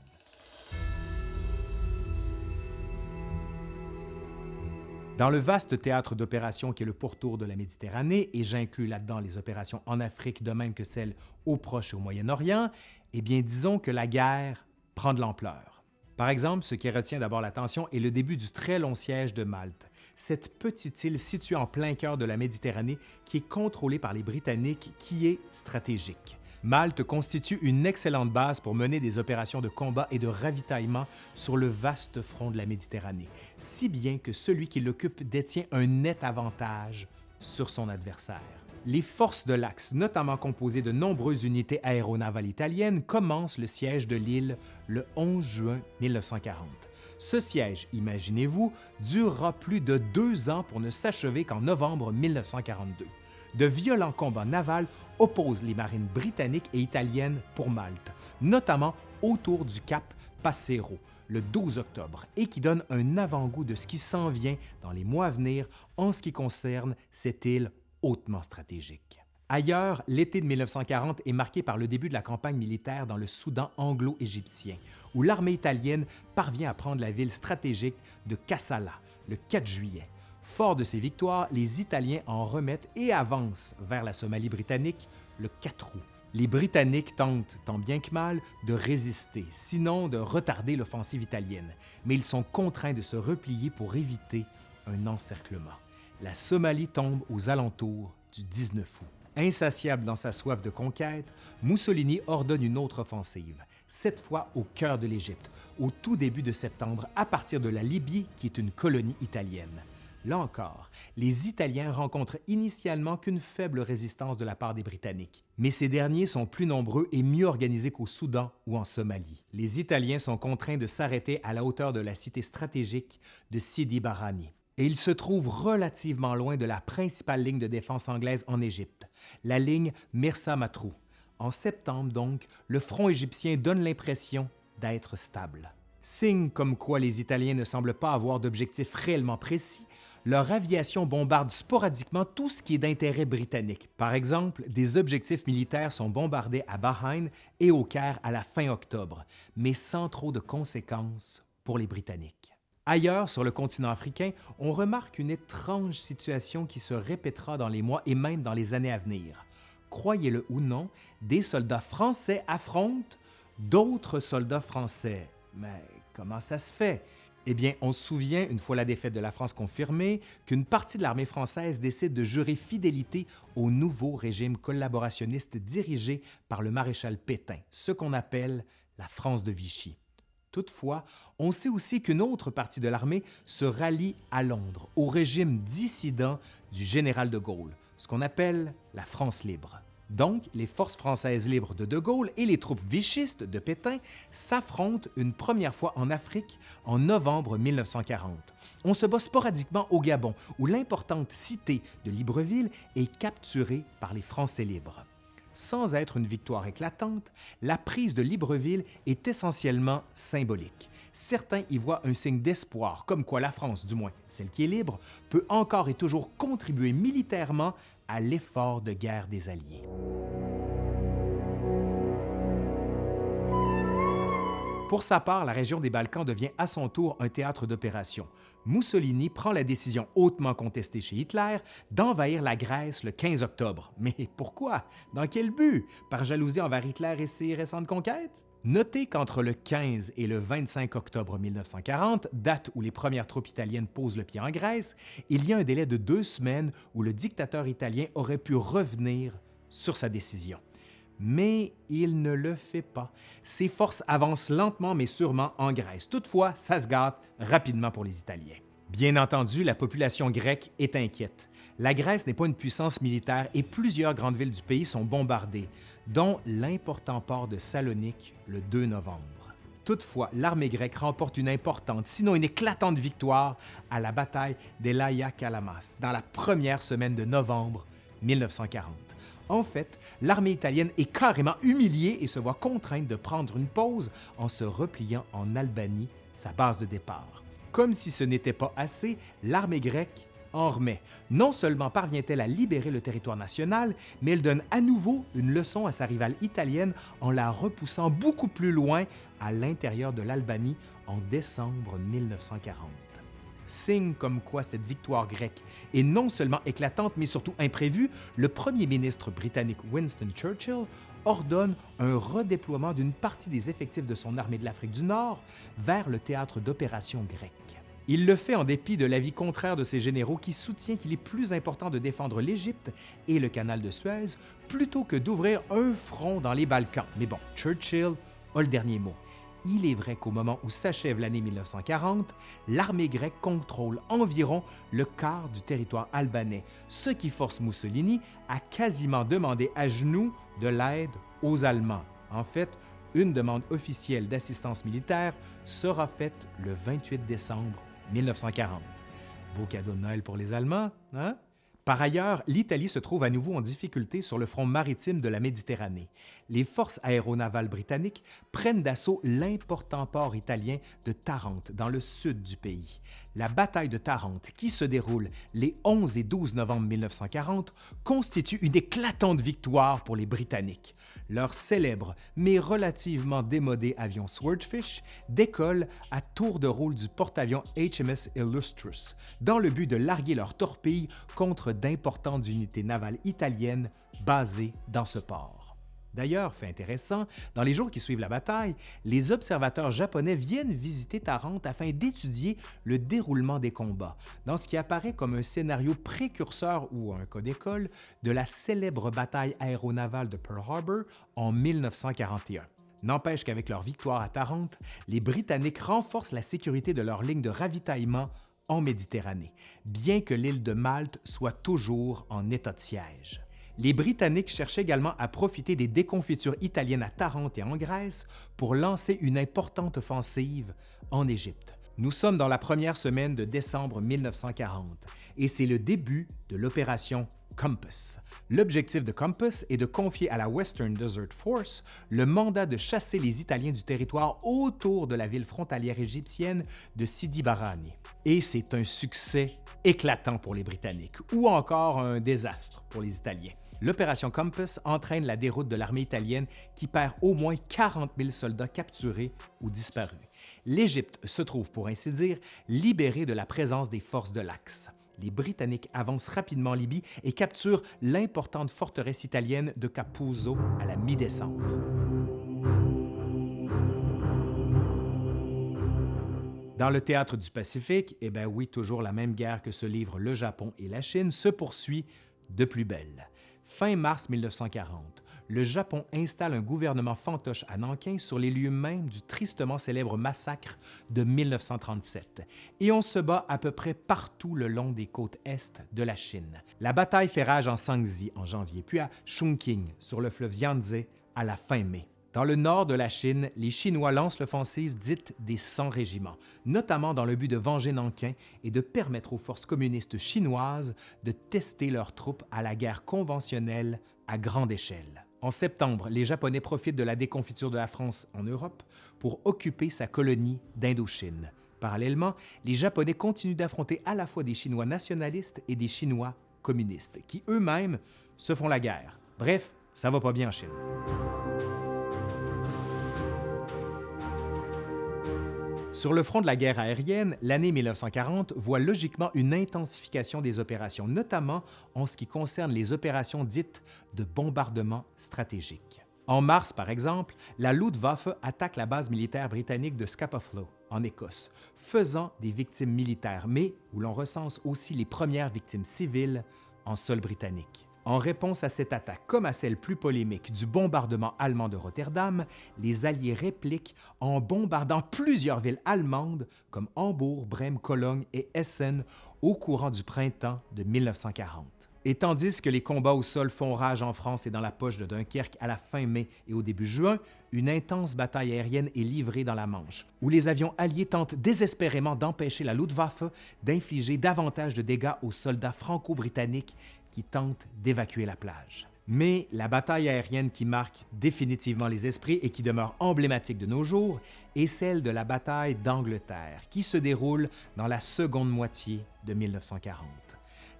Dans le vaste théâtre d'opérations qui est le pourtour de la Méditerranée, et j'inclus là-dedans les opérations en Afrique de même que celles au Proche et au Moyen-Orient, eh bien disons que la guerre prend de l'ampleur. Par exemple, ce qui retient d'abord l'attention est le début du très long siège de Malte, cette petite île située en plein cœur de la Méditerranée qui est contrôlée par les Britanniques qui est stratégique. Malte constitue une excellente base pour mener des opérations de combat et de ravitaillement sur le vaste front de la Méditerranée, si bien que celui qui l'occupe détient un net avantage sur son adversaire. Les forces de l'Axe, notamment composées de nombreuses unités aéronavales italiennes, commencent le siège de l'île le 11 juin 1940. Ce siège, imaginez-vous, durera plus de deux ans pour ne s'achever qu'en novembre 1942 de violents combats navals opposent les marines britanniques et italiennes pour Malte, notamment autour du cap Passero le 12 octobre et qui donne un avant-goût de ce qui s'en vient dans les mois à venir en ce qui concerne cette île hautement stratégique. Ailleurs, l'été de 1940 est marqué par le début de la campagne militaire dans le Soudan anglo-égyptien, où l'armée italienne parvient à prendre la ville stratégique de Kassala le 4 juillet. Fort de ces victoires, les Italiens en remettent et avancent vers la Somalie britannique le 4 août. Les Britanniques tentent, tant bien que mal, de résister, sinon de retarder l'offensive italienne, mais ils sont contraints de se replier pour éviter un encerclement. La Somalie tombe aux alentours du 19 août. Insatiable dans sa soif de conquête, Mussolini ordonne une autre offensive, cette fois au cœur de l'Égypte, au tout début de septembre, à partir de la Libye, qui est une colonie italienne. Là encore, les Italiens rencontrent initialement qu'une faible résistance de la part des Britanniques, mais ces derniers sont plus nombreux et mieux organisés qu'au Soudan ou en Somalie. Les Italiens sont contraints de s'arrêter à la hauteur de la cité stratégique de Sidi Barrani, et ils se trouvent relativement loin de la principale ligne de défense anglaise en Égypte, la ligne Mirsa Matrou. En septembre donc, le front égyptien donne l'impression d'être stable. Signe comme quoi les Italiens ne semblent pas avoir d'objectif réellement précis, leur aviation bombarde sporadiquement tout ce qui est d'intérêt britannique. Par exemple, des objectifs militaires sont bombardés à Bahreïn et au Caire à la fin octobre, mais sans trop de conséquences pour les Britanniques. Ailleurs, sur le continent africain, on remarque une étrange situation qui se répétera dans les mois et même dans les années à venir. Croyez-le ou non, des soldats français affrontent d'autres soldats français. Mais comment ça se fait? Eh bien, on se souvient, une fois la défaite de la France confirmée, qu'une partie de l'armée française décide de jurer fidélité au nouveau régime collaborationniste dirigé par le maréchal Pétain, ce qu'on appelle la France de Vichy. Toutefois, on sait aussi qu'une autre partie de l'armée se rallie à Londres, au régime dissident du général de Gaulle, ce qu'on appelle la France libre. Donc, les forces françaises libres de De Gaulle et les troupes vichistes de Pétain s'affrontent une première fois en Afrique en novembre 1940. On se bat sporadiquement au Gabon, où l'importante cité de Libreville est capturée par les Français libres. Sans être une victoire éclatante, la prise de Libreville est essentiellement symbolique. Certains y voient un signe d'espoir, comme quoi la France, du moins celle qui est libre, peut encore et toujours contribuer militairement à l'effort de guerre des Alliés. Pour sa part, la région des Balkans devient à son tour un théâtre d'opération. Mussolini prend la décision hautement contestée chez Hitler d'envahir la Grèce le 15 octobre. Mais pourquoi? Dans quel but? Par jalousie envers Hitler et ses récentes conquêtes? Notez qu'entre le 15 et le 25 octobre 1940, date où les premières troupes italiennes posent le pied en Grèce, il y a un délai de deux semaines où le dictateur italien aurait pu revenir sur sa décision mais il ne le fait pas. Ses forces avancent lentement mais sûrement en Grèce. Toutefois, ça se gâte rapidement pour les Italiens. Bien entendu, la population grecque est inquiète. La Grèce n'est pas une puissance militaire et plusieurs grandes villes du pays sont bombardées, dont l'important port de Salonique le 2 novembre. Toutefois, l'armée grecque remporte une importante, sinon une éclatante victoire à la bataille d'Elaïa Kalamas dans la première semaine de novembre 1940. En fait, l'armée italienne est carrément humiliée et se voit contrainte de prendre une pause en se repliant en Albanie, sa base de départ. Comme si ce n'était pas assez, l'armée grecque en remet. Non seulement parvient-elle à libérer le territoire national, mais elle donne à nouveau une leçon à sa rivale italienne en la repoussant beaucoup plus loin à l'intérieur de l'Albanie en décembre 1940 signe comme quoi cette victoire grecque est non seulement éclatante, mais surtout imprévue, le premier ministre britannique Winston Churchill ordonne un redéploiement d'une partie des effectifs de son armée de l'Afrique du Nord vers le théâtre d'opérations grecques. Il le fait en dépit de l'avis contraire de ses généraux qui soutient qu'il est plus important de défendre l'Égypte et le canal de Suez plutôt que d'ouvrir un front dans les Balkans. Mais bon, Churchill a le dernier mot. Il est vrai qu'au moment où s'achève l'année 1940, l'armée grecque contrôle environ le quart du territoire albanais, ce qui force Mussolini à quasiment demander à genoux de l'aide aux Allemands. En fait, une demande officielle d'assistance militaire sera faite le 28 décembre 1940. Beau cadeau de Noël pour les Allemands, hein? Par ailleurs, l'Italie se trouve à nouveau en difficulté sur le front maritime de la Méditerranée. Les forces aéronavales britanniques prennent d'assaut l'important port italien de Tarente, dans le sud du pays. La bataille de Tarente, qui se déroule les 11 et 12 novembre 1940, constitue une éclatante victoire pour les Britanniques. Leur célèbre mais relativement démodé avion Swordfish décolle à tour de rôle du porte-avions HMS Illustrious dans le but de larguer leurs torpilles contre d'importantes unités navales italiennes basées dans ce port. D'ailleurs, fait intéressant, dans les jours qui suivent la bataille, les observateurs japonais viennent visiter Tarente afin d'étudier le déroulement des combats, dans ce qui apparaît comme un scénario précurseur ou un cas d'école de la célèbre bataille aéronavale de Pearl Harbor en 1941. N'empêche qu'avec leur victoire à Tarente, les Britanniques renforcent la sécurité de leur ligne de ravitaillement en Méditerranée, bien que l'île de Malte soit toujours en état de siège. Les Britanniques cherchent également à profiter des déconfitures italiennes à Tarente et en Grèce pour lancer une importante offensive en Égypte. Nous sommes dans la première semaine de décembre 1940 et c'est le début de l'opération Compass. L'objectif de Compass est de confier à la Western Desert Force le mandat de chasser les Italiens du territoire autour de la ville frontalière égyptienne de Sidi Barrani. Et c'est un succès éclatant pour les Britanniques, ou encore un désastre pour les Italiens. L'opération Compass entraîne la déroute de l'armée italienne qui perd au moins 40 000 soldats capturés ou disparus. L'Égypte se trouve, pour ainsi dire, libérée de la présence des forces de l'Axe les Britanniques avancent rapidement en Libye et capturent l'importante forteresse italienne de Capuzzo à la mi-décembre. Dans le théâtre du Pacifique, eh bien oui, toujours la même guerre que se livrent le Japon et la Chine se poursuit de plus belle. Fin mars 1940, le Japon installe un gouvernement fantoche à Nankin sur les lieux mêmes du tristement célèbre massacre de 1937, et on se bat à peu près partout le long des côtes est de la Chine. La bataille fait rage en Sangzi en janvier, puis à Chongqing sur le fleuve Yangtze à la fin mai. Dans le nord de la Chine, les Chinois lancent l'offensive dite des 100 régiments, notamment dans le but de venger Nankin et de permettre aux forces communistes chinoises de tester leurs troupes à la guerre conventionnelle à grande échelle. En septembre, les Japonais profitent de la déconfiture de la France en Europe pour occuper sa colonie d'Indochine. Parallèlement, les Japonais continuent d'affronter à la fois des Chinois nationalistes et des Chinois communistes, qui eux-mêmes se font la guerre. Bref, ça va pas bien en Chine. Sur le front de la guerre aérienne, l'année 1940 voit logiquement une intensification des opérations, notamment en ce qui concerne les opérations dites de bombardement stratégique. En mars, par exemple, la Luftwaffe attaque la base militaire britannique de Scapa Flow, en Écosse, faisant des victimes militaires, mais où l'on recense aussi les premières victimes civiles en sol britannique. En réponse à cette attaque, comme à celle plus polémique du bombardement allemand de Rotterdam, les Alliés répliquent en bombardant plusieurs villes allemandes comme Hambourg, Brême, Cologne et Essen au courant du printemps de 1940. Et tandis que les combats au sol font rage en France et dans la poche de Dunkerque à la fin mai et au début juin, une intense bataille aérienne est livrée dans la Manche, où les avions alliés tentent désespérément d'empêcher la Luftwaffe d'infliger davantage de dégâts aux soldats franco-britanniques qui tentent d'évacuer la plage. Mais la bataille aérienne qui marque définitivement les esprits et qui demeure emblématique de nos jours est celle de la bataille d'Angleterre, qui se déroule dans la seconde moitié de 1940.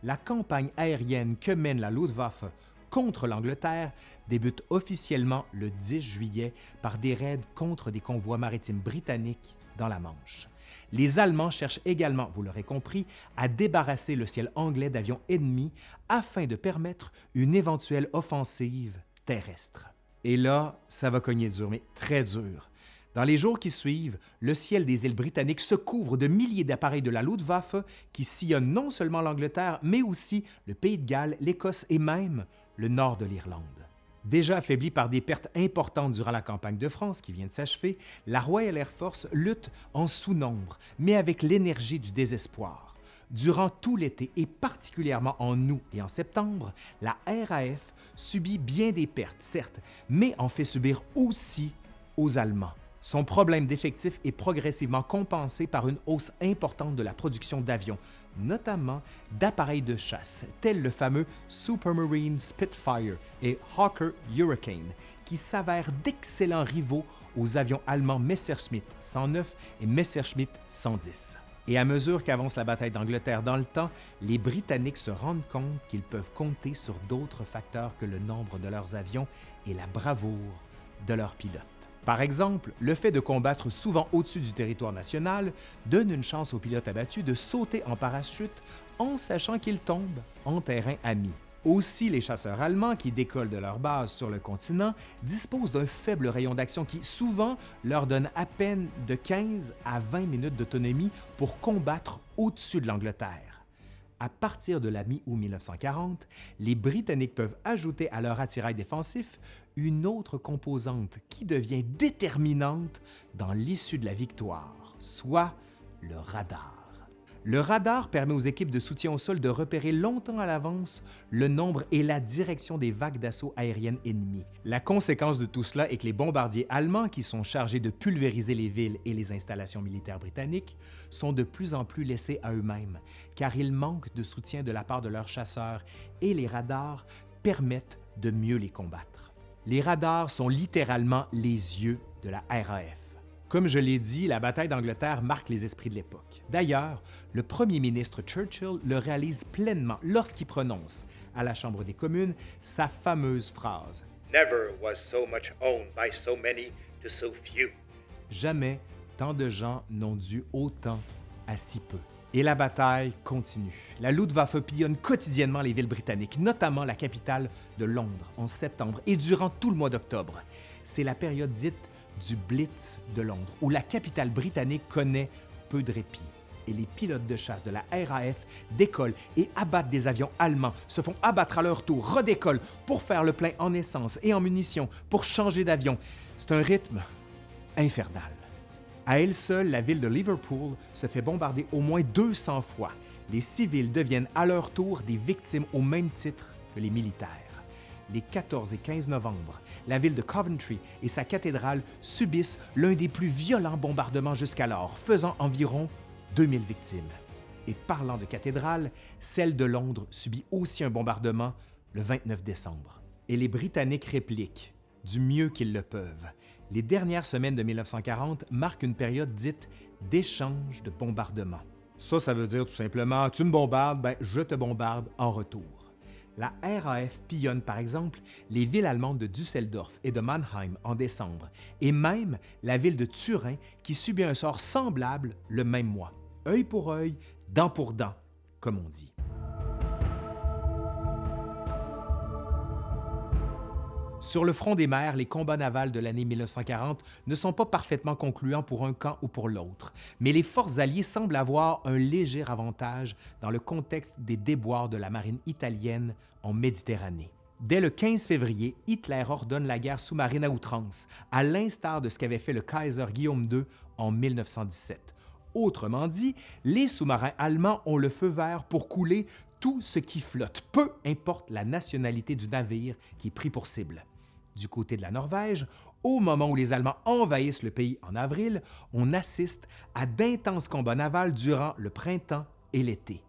La campagne aérienne que mène la Luftwaffe contre l'Angleterre débute officiellement le 10 juillet par des raids contre des convois maritimes britanniques dans la Manche. Les Allemands cherchent également, vous l'aurez compris, à débarrasser le ciel anglais d'avions ennemis afin de permettre une éventuelle offensive terrestre. Et là, ça va cogner dur, mais très dur. Dans les jours qui suivent, le ciel des îles britanniques se couvre de milliers d'appareils de la Luftwaffe qui sillonnent non seulement l'Angleterre, mais aussi le Pays de Galles, l'Écosse et même le nord de l'Irlande. Déjà affaiblie par des pertes importantes durant la campagne de France qui vient de s'achever, la Royal Air Force lutte en sous-nombre, mais avec l'énergie du désespoir. Durant tout l'été et particulièrement en août et en septembre, la RAF subit bien des pertes, certes, mais en fait subir aussi aux Allemands. Son problème d'effectif est progressivement compensé par une hausse importante de la production d'avions, notamment d'appareils de chasse, tels le fameux Supermarine Spitfire et Hawker Hurricane, qui s'avèrent d'excellents rivaux aux avions allemands Messerschmitt 109 et Messerschmitt 110. Et à mesure qu'avance la bataille d'Angleterre dans le temps, les Britanniques se rendent compte qu'ils peuvent compter sur d'autres facteurs que le nombre de leurs avions et la bravoure de leurs pilotes. Par exemple, le fait de combattre souvent au-dessus du territoire national donne une chance aux pilotes abattus de sauter en parachute en sachant qu'ils tombent en terrain ami. Aussi, les chasseurs allemands qui décollent de leur base sur le continent disposent d'un faible rayon d'action qui souvent leur donne à peine de 15 à 20 minutes d'autonomie pour combattre au-dessus de l'Angleterre. À partir de la mi-août 1940, les Britanniques peuvent ajouter à leur attirail défensif une autre composante qui devient déterminante dans l'issue de la victoire, soit le radar. Le radar permet aux équipes de soutien au sol de repérer longtemps à l'avance le nombre et la direction des vagues d'assaut aériennes ennemies. La conséquence de tout cela est que les bombardiers allemands, qui sont chargés de pulvériser les villes et les installations militaires britanniques, sont de plus en plus laissés à eux-mêmes, car ils manquent de soutien de la part de leurs chasseurs et les radars permettent de mieux les combattre. Les radars sont littéralement les yeux de la RAF. Comme je l'ai dit, la bataille d'Angleterre marque les esprits de l'époque. D'ailleurs, le premier ministre Churchill le réalise pleinement lorsqu'il prononce, à la Chambre des communes, sa fameuse phrase Never was so much owned by so many to so few. Jamais tant de gens n'ont dû autant à si peu. Et la bataille continue. La Luftwaffe pillonne quotidiennement les villes britanniques, notamment la capitale de Londres, en septembre et durant tout le mois d'octobre. C'est la période dite du Blitz de Londres, où la capitale britannique connaît peu de répit et les pilotes de chasse de la RAF décollent et abattent des avions allemands, se font abattre à leur tour, redécollent pour faire le plein en essence et en munitions, pour changer d'avion. C'est un rythme infernal. À elle seule, la ville de Liverpool se fait bombarder au moins 200 fois. Les civils deviennent à leur tour des victimes au même titre que les militaires. Les 14 et 15 novembre, la ville de Coventry et sa cathédrale subissent l'un des plus violents bombardements jusqu'alors, faisant environ 2000 victimes. Et parlant de cathédrale, celle de Londres subit aussi un bombardement le 29 décembre. Et les Britanniques répliquent du mieux qu'ils le peuvent. Les dernières semaines de 1940 marquent une période dite d'échange de bombardements. Ça, ça veut dire tout simplement, tu me bombardes, ben, je te bombarde en retour. La RAF pillonne par exemple les villes allemandes de Düsseldorf et de Mannheim en décembre, et même la ville de Turin qui subit un sort semblable le même mois œil pour œil, dent pour dent, comme on dit. Sur le front des mers, les combats navals de l'année 1940 ne sont pas parfaitement concluants pour un camp ou pour l'autre, mais les forces alliées semblent avoir un léger avantage dans le contexte des déboires de la marine italienne en Méditerranée. Dès le 15 février, Hitler ordonne la guerre sous-marine à outrance, à l'instar de ce qu'avait fait le Kaiser Guillaume II en 1917. Autrement dit, les sous-marins allemands ont le feu vert pour couler tout ce qui flotte, peu importe la nationalité du navire qui est pris pour cible. Du côté de la Norvège, au moment où les Allemands envahissent le pays en avril, on assiste à d'intenses combats navals durant le printemps et l'été.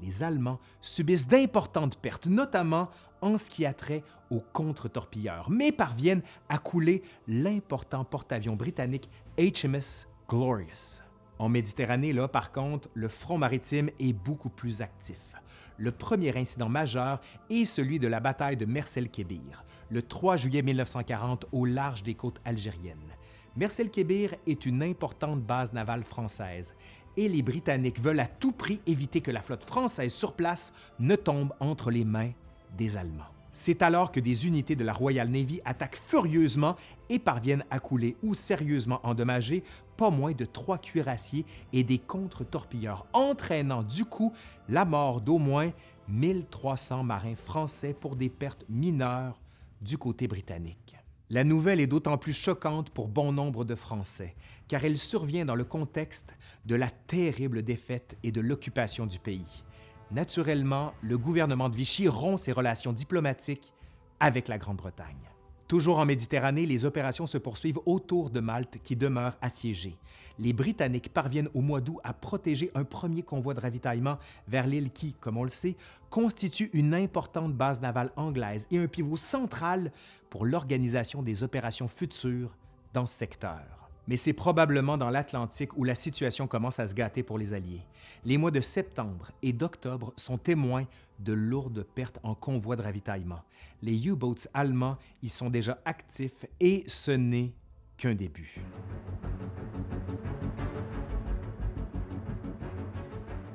Les Allemands subissent d'importantes pertes, notamment en ce qui a trait aux contre-torpilleurs, mais parviennent à couler l'important porte-avions britannique HMS Glorious. En Méditerranée, là, par contre, le front maritime est beaucoup plus actif. Le premier incident majeur est celui de la bataille de Mersel-Kébir, le 3 juillet 1940 au large des côtes algériennes. Mersel-Kébir est une importante base navale française et les Britanniques veulent à tout prix éviter que la flotte française sur place ne tombe entre les mains des Allemands. C'est alors que des unités de la Royal Navy attaquent furieusement et parviennent à couler ou sérieusement endommager pas moins de trois cuirassiers et des contre-torpilleurs, entraînant du coup la mort d'au moins 1300 marins français pour des pertes mineures du côté britannique. La nouvelle est d'autant plus choquante pour bon nombre de Français, car elle survient dans le contexte de la terrible défaite et de l'occupation du pays. Naturellement, le gouvernement de Vichy rompt ses relations diplomatiques avec la Grande-Bretagne. Toujours en Méditerranée, les opérations se poursuivent autour de Malte qui demeure assiégée. Les Britanniques parviennent au mois d'août à protéger un premier convoi de ravitaillement vers l'île qui, comme on le sait, constitue une importante base navale anglaise et un pivot central pour l'organisation des opérations futures dans ce secteur mais c'est probablement dans l'Atlantique où la situation commence à se gâter pour les Alliés. Les mois de septembre et d'octobre sont témoins de lourdes pertes en convois de ravitaillement. Les U-boats allemands y sont déjà actifs et ce n'est qu'un début.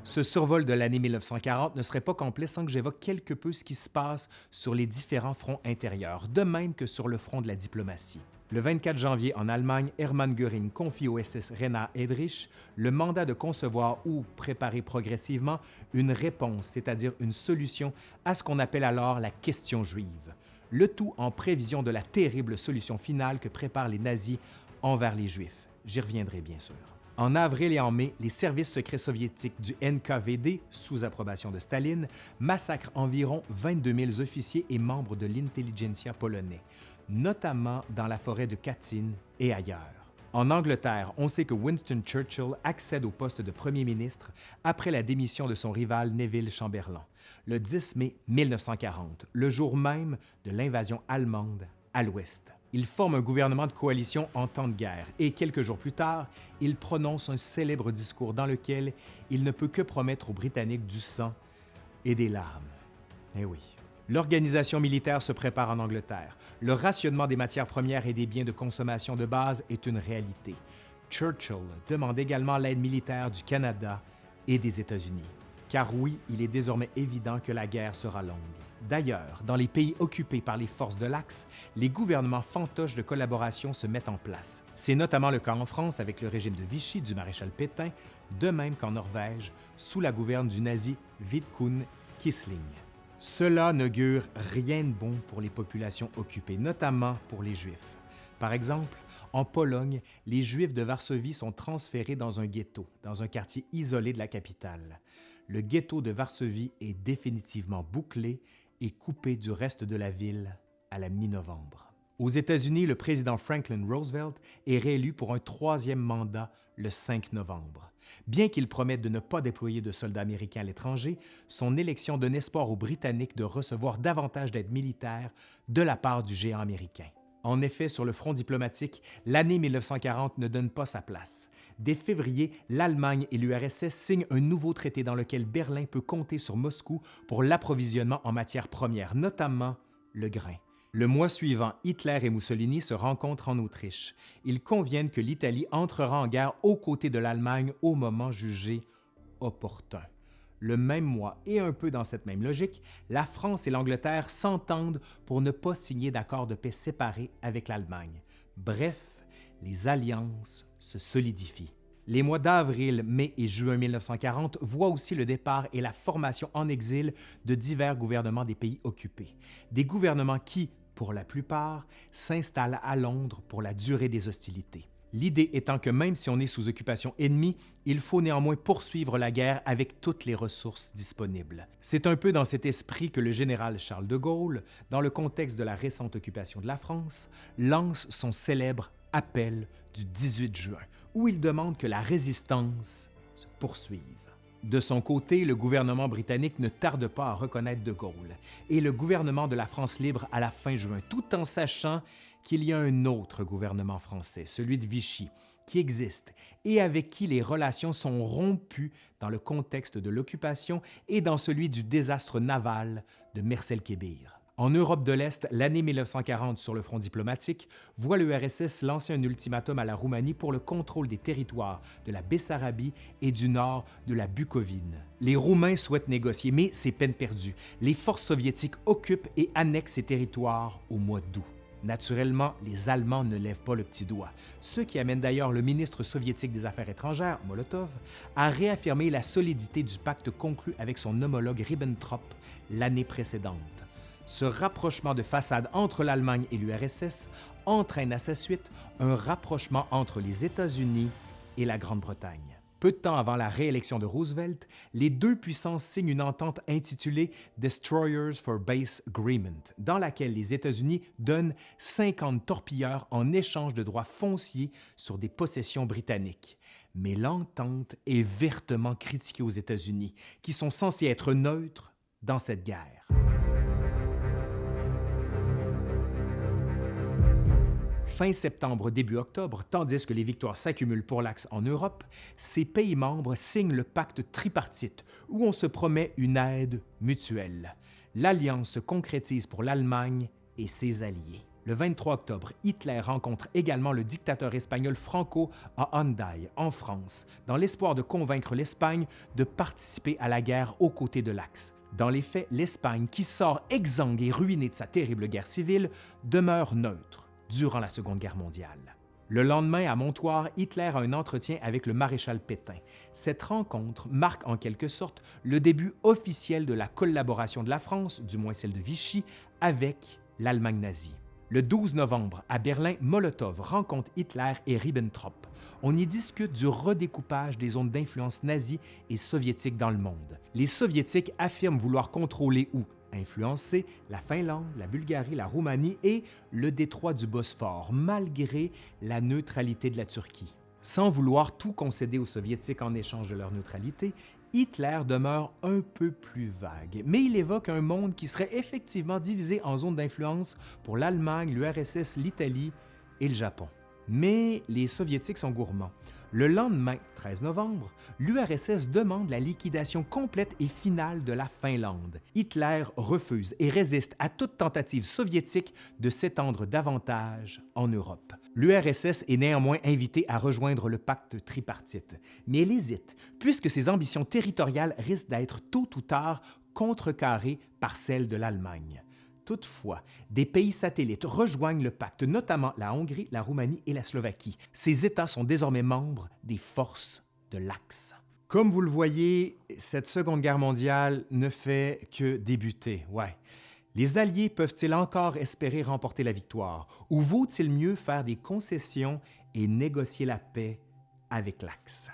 Ce survol de l'année 1940 ne serait pas complet sans que j'évoque quelque peu ce qui se passe sur les différents fronts intérieurs, de même que sur le front de la diplomatie. Le 24 janvier, en Allemagne, Hermann Göring confie au SS Rena Edrich le mandat de concevoir ou préparer progressivement une réponse, c'est-à-dire une solution à ce qu'on appelle alors la question juive, le tout en prévision de la terrible solution finale que préparent les nazis envers les Juifs. J'y reviendrai bien sûr. En avril et en mai, les services secrets soviétiques du NKVD, sous approbation de Staline, massacrent environ 22 000 officiers et membres de l'intelligentsia polonais, notamment dans la forêt de Katyn et ailleurs. En Angleterre, on sait que Winston Churchill accède au poste de premier ministre après la démission de son rival Neville Chamberlain, le 10 mai 1940, le jour même de l'invasion allemande à l'ouest. Il forme un gouvernement de coalition en temps de guerre et quelques jours plus tard, il prononce un célèbre discours dans lequel il ne peut que promettre aux Britanniques du sang et des larmes. Eh oui. L'organisation militaire se prépare en Angleterre. Le rationnement des matières premières et des biens de consommation de base est une réalité. Churchill demande également l'aide militaire du Canada et des États-Unis. car oui, il est désormais évident que la guerre sera longue. D'ailleurs, dans les pays occupés par les forces de l'Axe, les gouvernements fantoches de collaboration se mettent en place. C'est notamment le cas en France avec le régime de Vichy du maréchal Pétain, de même qu'en Norvège, sous la gouverne du nazi Vidkun Quisling. Cela n'augure rien de bon pour les populations occupées, notamment pour les Juifs. Par exemple, en Pologne, les Juifs de Varsovie sont transférés dans un ghetto, dans un quartier isolé de la capitale. Le ghetto de Varsovie est définitivement bouclé et coupé du reste de la ville à la mi-novembre. Aux États-Unis, le président Franklin Roosevelt est réélu pour un troisième mandat le 5 novembre. Bien qu'il promette de ne pas déployer de soldats américains à l'étranger, son élection donne espoir aux Britanniques de recevoir davantage d'aide militaire de la part du géant américain. En effet, sur le front diplomatique, l'année 1940 ne donne pas sa place. Dès février, l'Allemagne et l'URSS signent un nouveau traité dans lequel Berlin peut compter sur Moscou pour l'approvisionnement en matières premières, notamment le grain. Le mois suivant, Hitler et Mussolini se rencontrent en Autriche. Ils conviennent que l'Italie entrera en guerre aux côtés de l'Allemagne au moment jugé opportun. Le même mois et un peu dans cette même logique, la France et l'Angleterre s'entendent pour ne pas signer d'accord de paix séparés avec l'Allemagne. Bref, les alliances se solidifient. Les mois d'avril, mai et juin 1940 voient aussi le départ et la formation en exil de divers gouvernements des pays occupés. Des gouvernements qui, pour la plupart, s'installent à Londres pour la durée des hostilités. L'idée étant que même si on est sous occupation ennemie, il faut néanmoins poursuivre la guerre avec toutes les ressources disponibles. C'est un peu dans cet esprit que le général Charles de Gaulle, dans le contexte de la récente occupation de la France, lance son célèbre appel du 18 juin, où il demande que la résistance se poursuive. De son côté, le gouvernement britannique ne tarde pas à reconnaître De Gaulle et le gouvernement de la France libre à la fin juin, tout en sachant qu'il y a un autre gouvernement français, celui de Vichy, qui existe et avec qui les relations sont rompues dans le contexte de l'occupation et dans celui du désastre naval de Mercel Kébir. En Europe de l'Est, l'année 1940 sur le front diplomatique voit l'URSS lancer un ultimatum à la Roumanie pour le contrôle des territoires de la Bessarabie et du nord de la Bucovine. Les Roumains souhaitent négocier, mais c'est peine perdue. Les forces soviétiques occupent et annexent ces territoires au mois d'août. Naturellement, les Allemands ne lèvent pas le petit doigt, ce qui amène d'ailleurs le ministre soviétique des Affaires étrangères, Molotov, à réaffirmer la solidité du pacte conclu avec son homologue Ribbentrop l'année précédente. Ce rapprochement de façade entre l'Allemagne et l'URSS entraîne à sa suite un rapprochement entre les États-Unis et la Grande-Bretagne. Peu de temps avant la réélection de Roosevelt, les deux puissances signent une entente intitulée Destroyers for Base Agreement, dans laquelle les États-Unis donnent 50 torpilleurs en échange de droits fonciers sur des possessions britanniques. Mais l'entente est vertement critiquée aux États-Unis, qui sont censés être neutres dans cette guerre. Fin septembre, début octobre, tandis que les victoires s'accumulent pour l'Axe en Europe, ces pays membres signent le pacte tripartite, où on se promet une aide mutuelle. L'alliance se concrétise pour l'Allemagne et ses alliés. Le 23 octobre, Hitler rencontre également le dictateur espagnol Franco à Hendaye, en France, dans l'espoir de convaincre l'Espagne de participer à la guerre aux côtés de l'Axe. Dans les faits, l'Espagne, qui sort exsangue et ruinée de sa terrible guerre civile, demeure neutre durant la Seconde Guerre mondiale. Le lendemain, à Montoire, Hitler a un entretien avec le maréchal Pétain. Cette rencontre marque en quelque sorte le début officiel de la collaboration de la France, du moins celle de Vichy, avec l'Allemagne nazie. Le 12 novembre, à Berlin, Molotov rencontre Hitler et Ribbentrop. On y discute du redécoupage des zones d'influence nazie et soviétique dans le monde. Les soviétiques affirment vouloir contrôler ou influencer la Finlande, la Bulgarie, la Roumanie et le détroit du Bosphore, malgré la neutralité de la Turquie. Sans vouloir tout concéder aux Soviétiques en échange de leur neutralité, Hitler demeure un peu plus vague, mais il évoque un monde qui serait effectivement divisé en zones d'influence pour l'Allemagne, l'URSS, l'Italie et le Japon. Mais les Soviétiques sont gourmands. Le lendemain, 13 novembre, l'URSS demande la liquidation complète et finale de la Finlande. Hitler refuse et résiste à toute tentative soviétique de s'étendre davantage en Europe. L'URSS est néanmoins invitée à rejoindre le pacte tripartite, mais elle hésite, puisque ses ambitions territoriales risquent d'être tôt ou tard contrecarrées par celles de l'Allemagne. Toutefois, des pays satellites rejoignent le pacte, notamment la Hongrie, la Roumanie et la Slovaquie. Ces États sont désormais membres des forces de l'Axe. Comme vous le voyez, cette Seconde Guerre mondiale ne fait que débuter. Les Alliés peuvent-ils encore espérer remporter la victoire? Ou vaut-il mieux faire des concessions et négocier la paix avec l'Axe?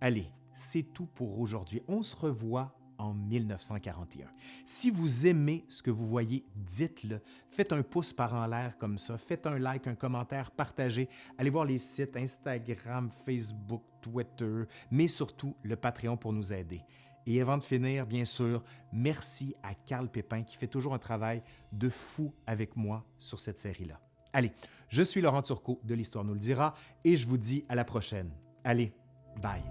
Allez, c'est tout pour aujourd'hui. On se revoit en 1941. Si vous aimez ce que vous voyez, dites-le. Faites un pouce par en l'air comme ça. Faites un like, un commentaire, partagez. Allez voir les sites Instagram, Facebook, Twitter, mais surtout le Patreon pour nous aider. Et avant de finir, bien sûr, merci à Carl Pépin qui fait toujours un travail de fou avec moi sur cette série-là. Allez, je suis Laurent Turcot de l'Histoire nous le dira et je vous dis à la prochaine. Allez, bye.